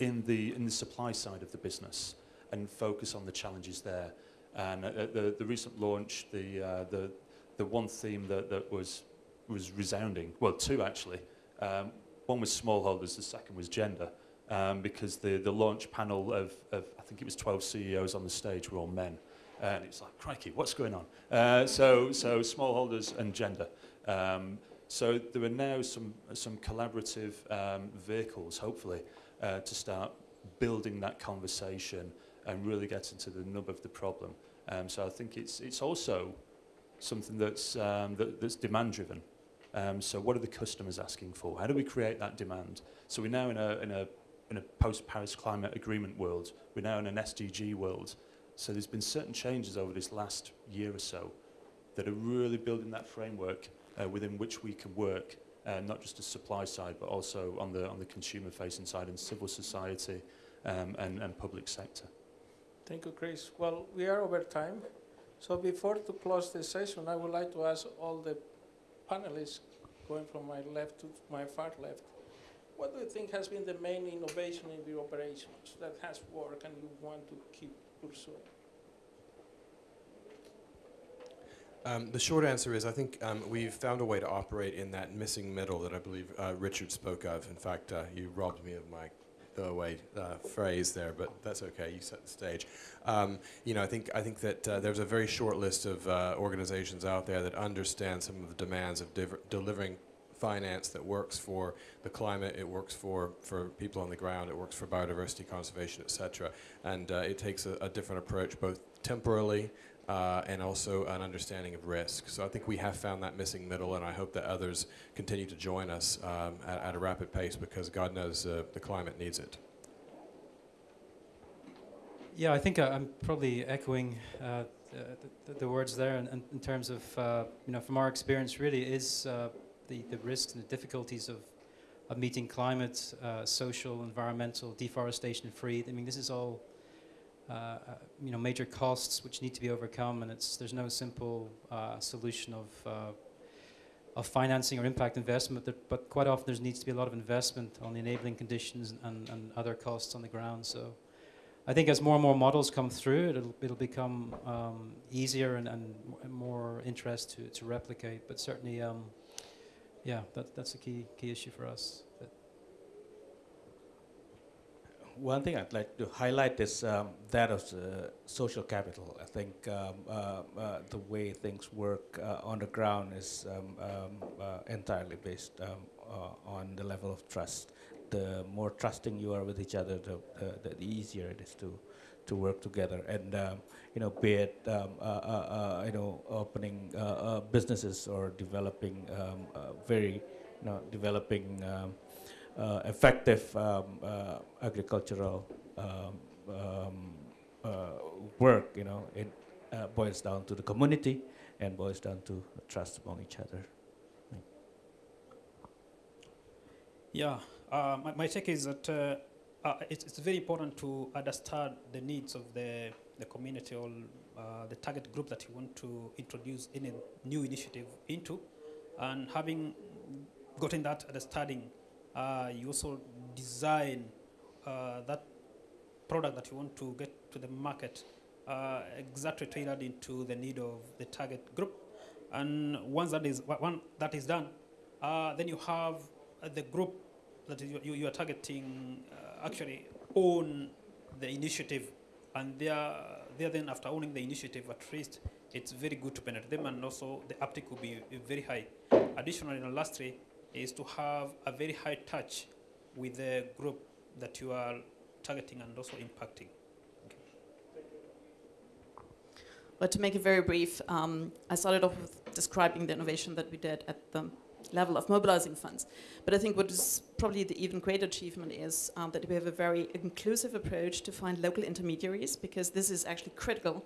in the in the supply side of the business and focus on the challenges there. And at the, the recent launch, the uh, the the one theme that, that was was resounding. Well, two actually. Um, one was smallholders. The second was gender. Um, because the, the launch panel of, of, I think it was 12 CEOs on the stage were all men. And it's like, crikey, what's going on? Uh, so, so smallholders and gender. Um, so there are now some, some collaborative um, vehicles, hopefully, uh, to start building that conversation and really getting to the nub of the problem. Um, so I think it's, it's also something that's, um, that, that's demand driven. Um, so what are the customers asking for? How do we create that demand? So we're now in a, in a, in a post-Paris climate agreement world. We're now in an SDG world. So there's been certain changes over this last year or so that are really building that framework uh, within which we can work, uh, not just the supply side, but also on the, on the consumer-facing side and civil society um, and, and public sector.
Thank you, Chris. Well, we are over time. So before to close the session, I would like to ask all the panelists, going from my left to my far left, what do you think has been the main innovation in your operations that has worked and you want to keep pursuing?
Um, the short answer is I think um, we've found a way to operate in that missing middle that I believe uh, Richard spoke of. In fact, uh, you robbed me of my throwaway uh, phrase there, but that's okay. You set the stage. Um, you know, I think I think that uh, there's a very short list of uh, organizations out there that understand some of the demands of delivering finance that works for the climate, it works for, for people on the ground, it works for biodiversity conservation, et cetera. And uh, it takes a, a different approach, both temporally uh, and also an understanding of risk. So I think we have found that missing middle, and I hope that others continue to join us um, at, at, a rapid pace because God knows uh, the climate needs it.
Yeah, I think uh, I'm probably echoing uh, the, the, words there in, in terms of, uh, you know, from our experience, really is uh, the, the risks and the difficulties of, of meeting climate, social, environmental, deforestation free. I mean, this is all uh, uh, you know, major costs which need to be overcome, and it's there's no simple uh, solution of uh, of financing or impact investment. But, but quite often there needs to be a lot of investment on the enabling conditions and, and other costs on the ground. So I think as more and more models come through, it'll it'll become um, easier and, and more interest to, to replicate. But certainly, um, yeah, that, that's a key key issue for us.
One thing I'd like to highlight is um, that of the social capital. I think um, uh, uh, the way things work uh, on the ground is um, um uh, entirely based um, uh, on the level of trust. The more trusting you are with each other, the, the, the easier it is to to work together. And um, you know, be it uh, you know opening businesses or developing very you know developing uh, effective um, uh, agricultural um, um, uh, work, you know, it uh, boils down to the community and boils down to trust among each other.
Yeah, uh, my, my take is that uh, it's, it's very important to understand the needs of the, the community or uh, the target group that you want to introduce any new initiative into. And having gotten that understanding, uh, you also design uh, that product that you want to get to the market uh, exactly tailored into the need of the target group. And once that is, one that is done, uh, then you have the group that you, you, you are targeting actually own the initiative and they are, they are then after owning the initiative at least it's very good to penetrate them and also the uptake will be very high. Additionally, and lastly, is to have a very high touch with the group that you are targeting and also impacting.
But to make it very brief, um, I started off with describing the innovation that we did at the level of mobilizing funds. But I think what is probably the even greater achievement is um, that we have a very inclusive approach to find local intermediaries because this is actually critical.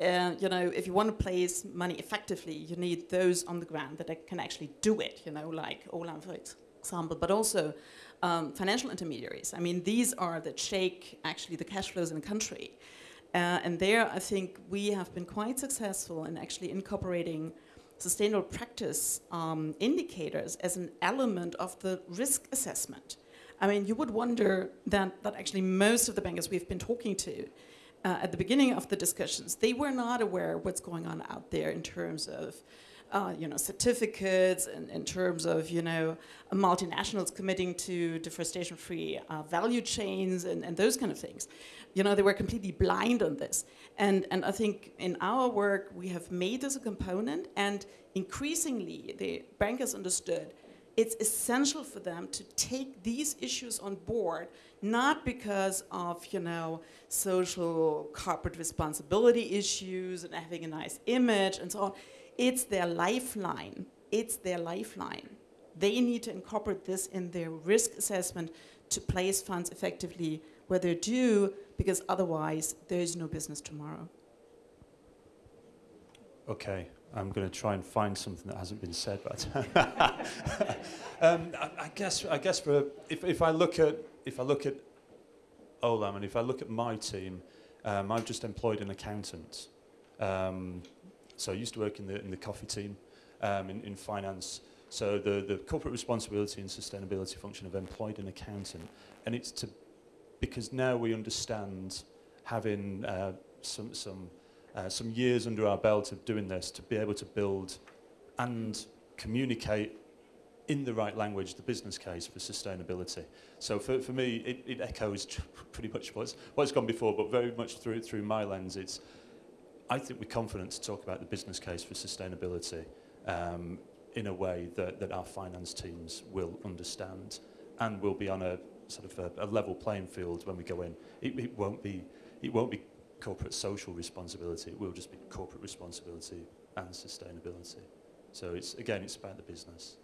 Uh, you know, if you want to place money effectively, you need those on the ground that can actually do it, you know, like Olam, for example, but also um, financial intermediaries. I mean, these are that shake actually the cash flows in a country. Uh, and there, I think we have been quite successful in actually incorporating sustainable practice um, indicators as an element of the risk assessment. I mean, you would wonder that, that actually most of the bankers we've been talking to uh, at the beginning of the discussions, they were not aware what's going on out there in terms of uh, you know, certificates and in terms of, you know, multinationals committing to deforestation-free uh, value chains and, and those kind of things. You know, they were completely blind on this. And, and I think in our work, we have made this a component and increasingly the bankers understood it's essential for them to take these issues on board, not because of, you know, social corporate responsibility issues and having a nice image and so on. It's their lifeline. It's their lifeline. They need to incorporate this in their risk assessment to place funds effectively where they're due, because otherwise there is no business tomorrow.
Okay, I'm going to try and find something that hasn't been said, but um, I, I guess I guess for if, if I look at if I look at Olam and if I look at my team, um, I've just employed an accountant. Um, so I used to work in the in the coffee team um, in, in finance. So the the corporate responsibility and sustainability function have employed an accountant, and it's to because now we understand having uh, some some uh, some years under our belt of doing this to be able to build and communicate in the right language the business case for sustainability. So for, for me, it, it echoes pretty much what's, what's gone before, but very much through, through my lens, it's, I think we're confident to talk about the business case for sustainability um, in a way that, that our finance teams will understand and will be on a sort of a, a level playing field when we go in. It, it won't be, it won't be corporate social responsibility. It will just be corporate responsibility and sustainability. So it's again, it's about the business.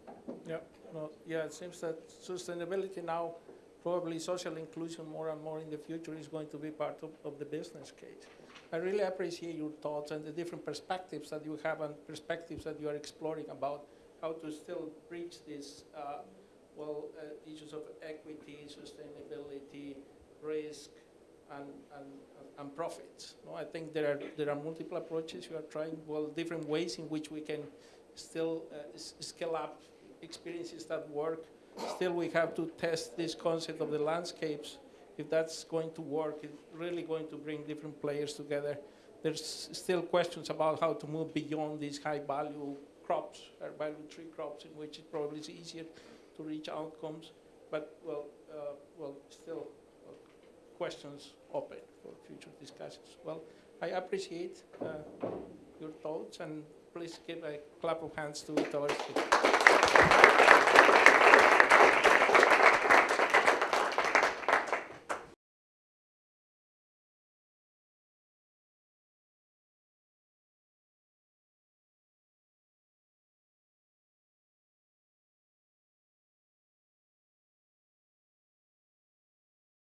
Yeah, well, yeah. It seems that sustainability now, probably social inclusion more and more in the future is going to be part of, of the business case. I really appreciate your thoughts and the different perspectives that you have and perspectives that you are exploring about how to still reach these uh, well uh, issues of equity, sustainability, risk, and, and, and profits. No, I think there are, there are multiple approaches. You are trying, well, different ways in which we can still uh, scale up experiences that work. Still, we have to test this concept of the landscapes. If that's going to work, it's really going to bring different players together. There's still questions about how to move beyond these high value crops, high value tree crops, in which it probably is easier to reach outcomes. But, well, uh, well still, questions open for future discussions. Well, I appreciate uh, your thoughts and please give a clap of hands to speakers.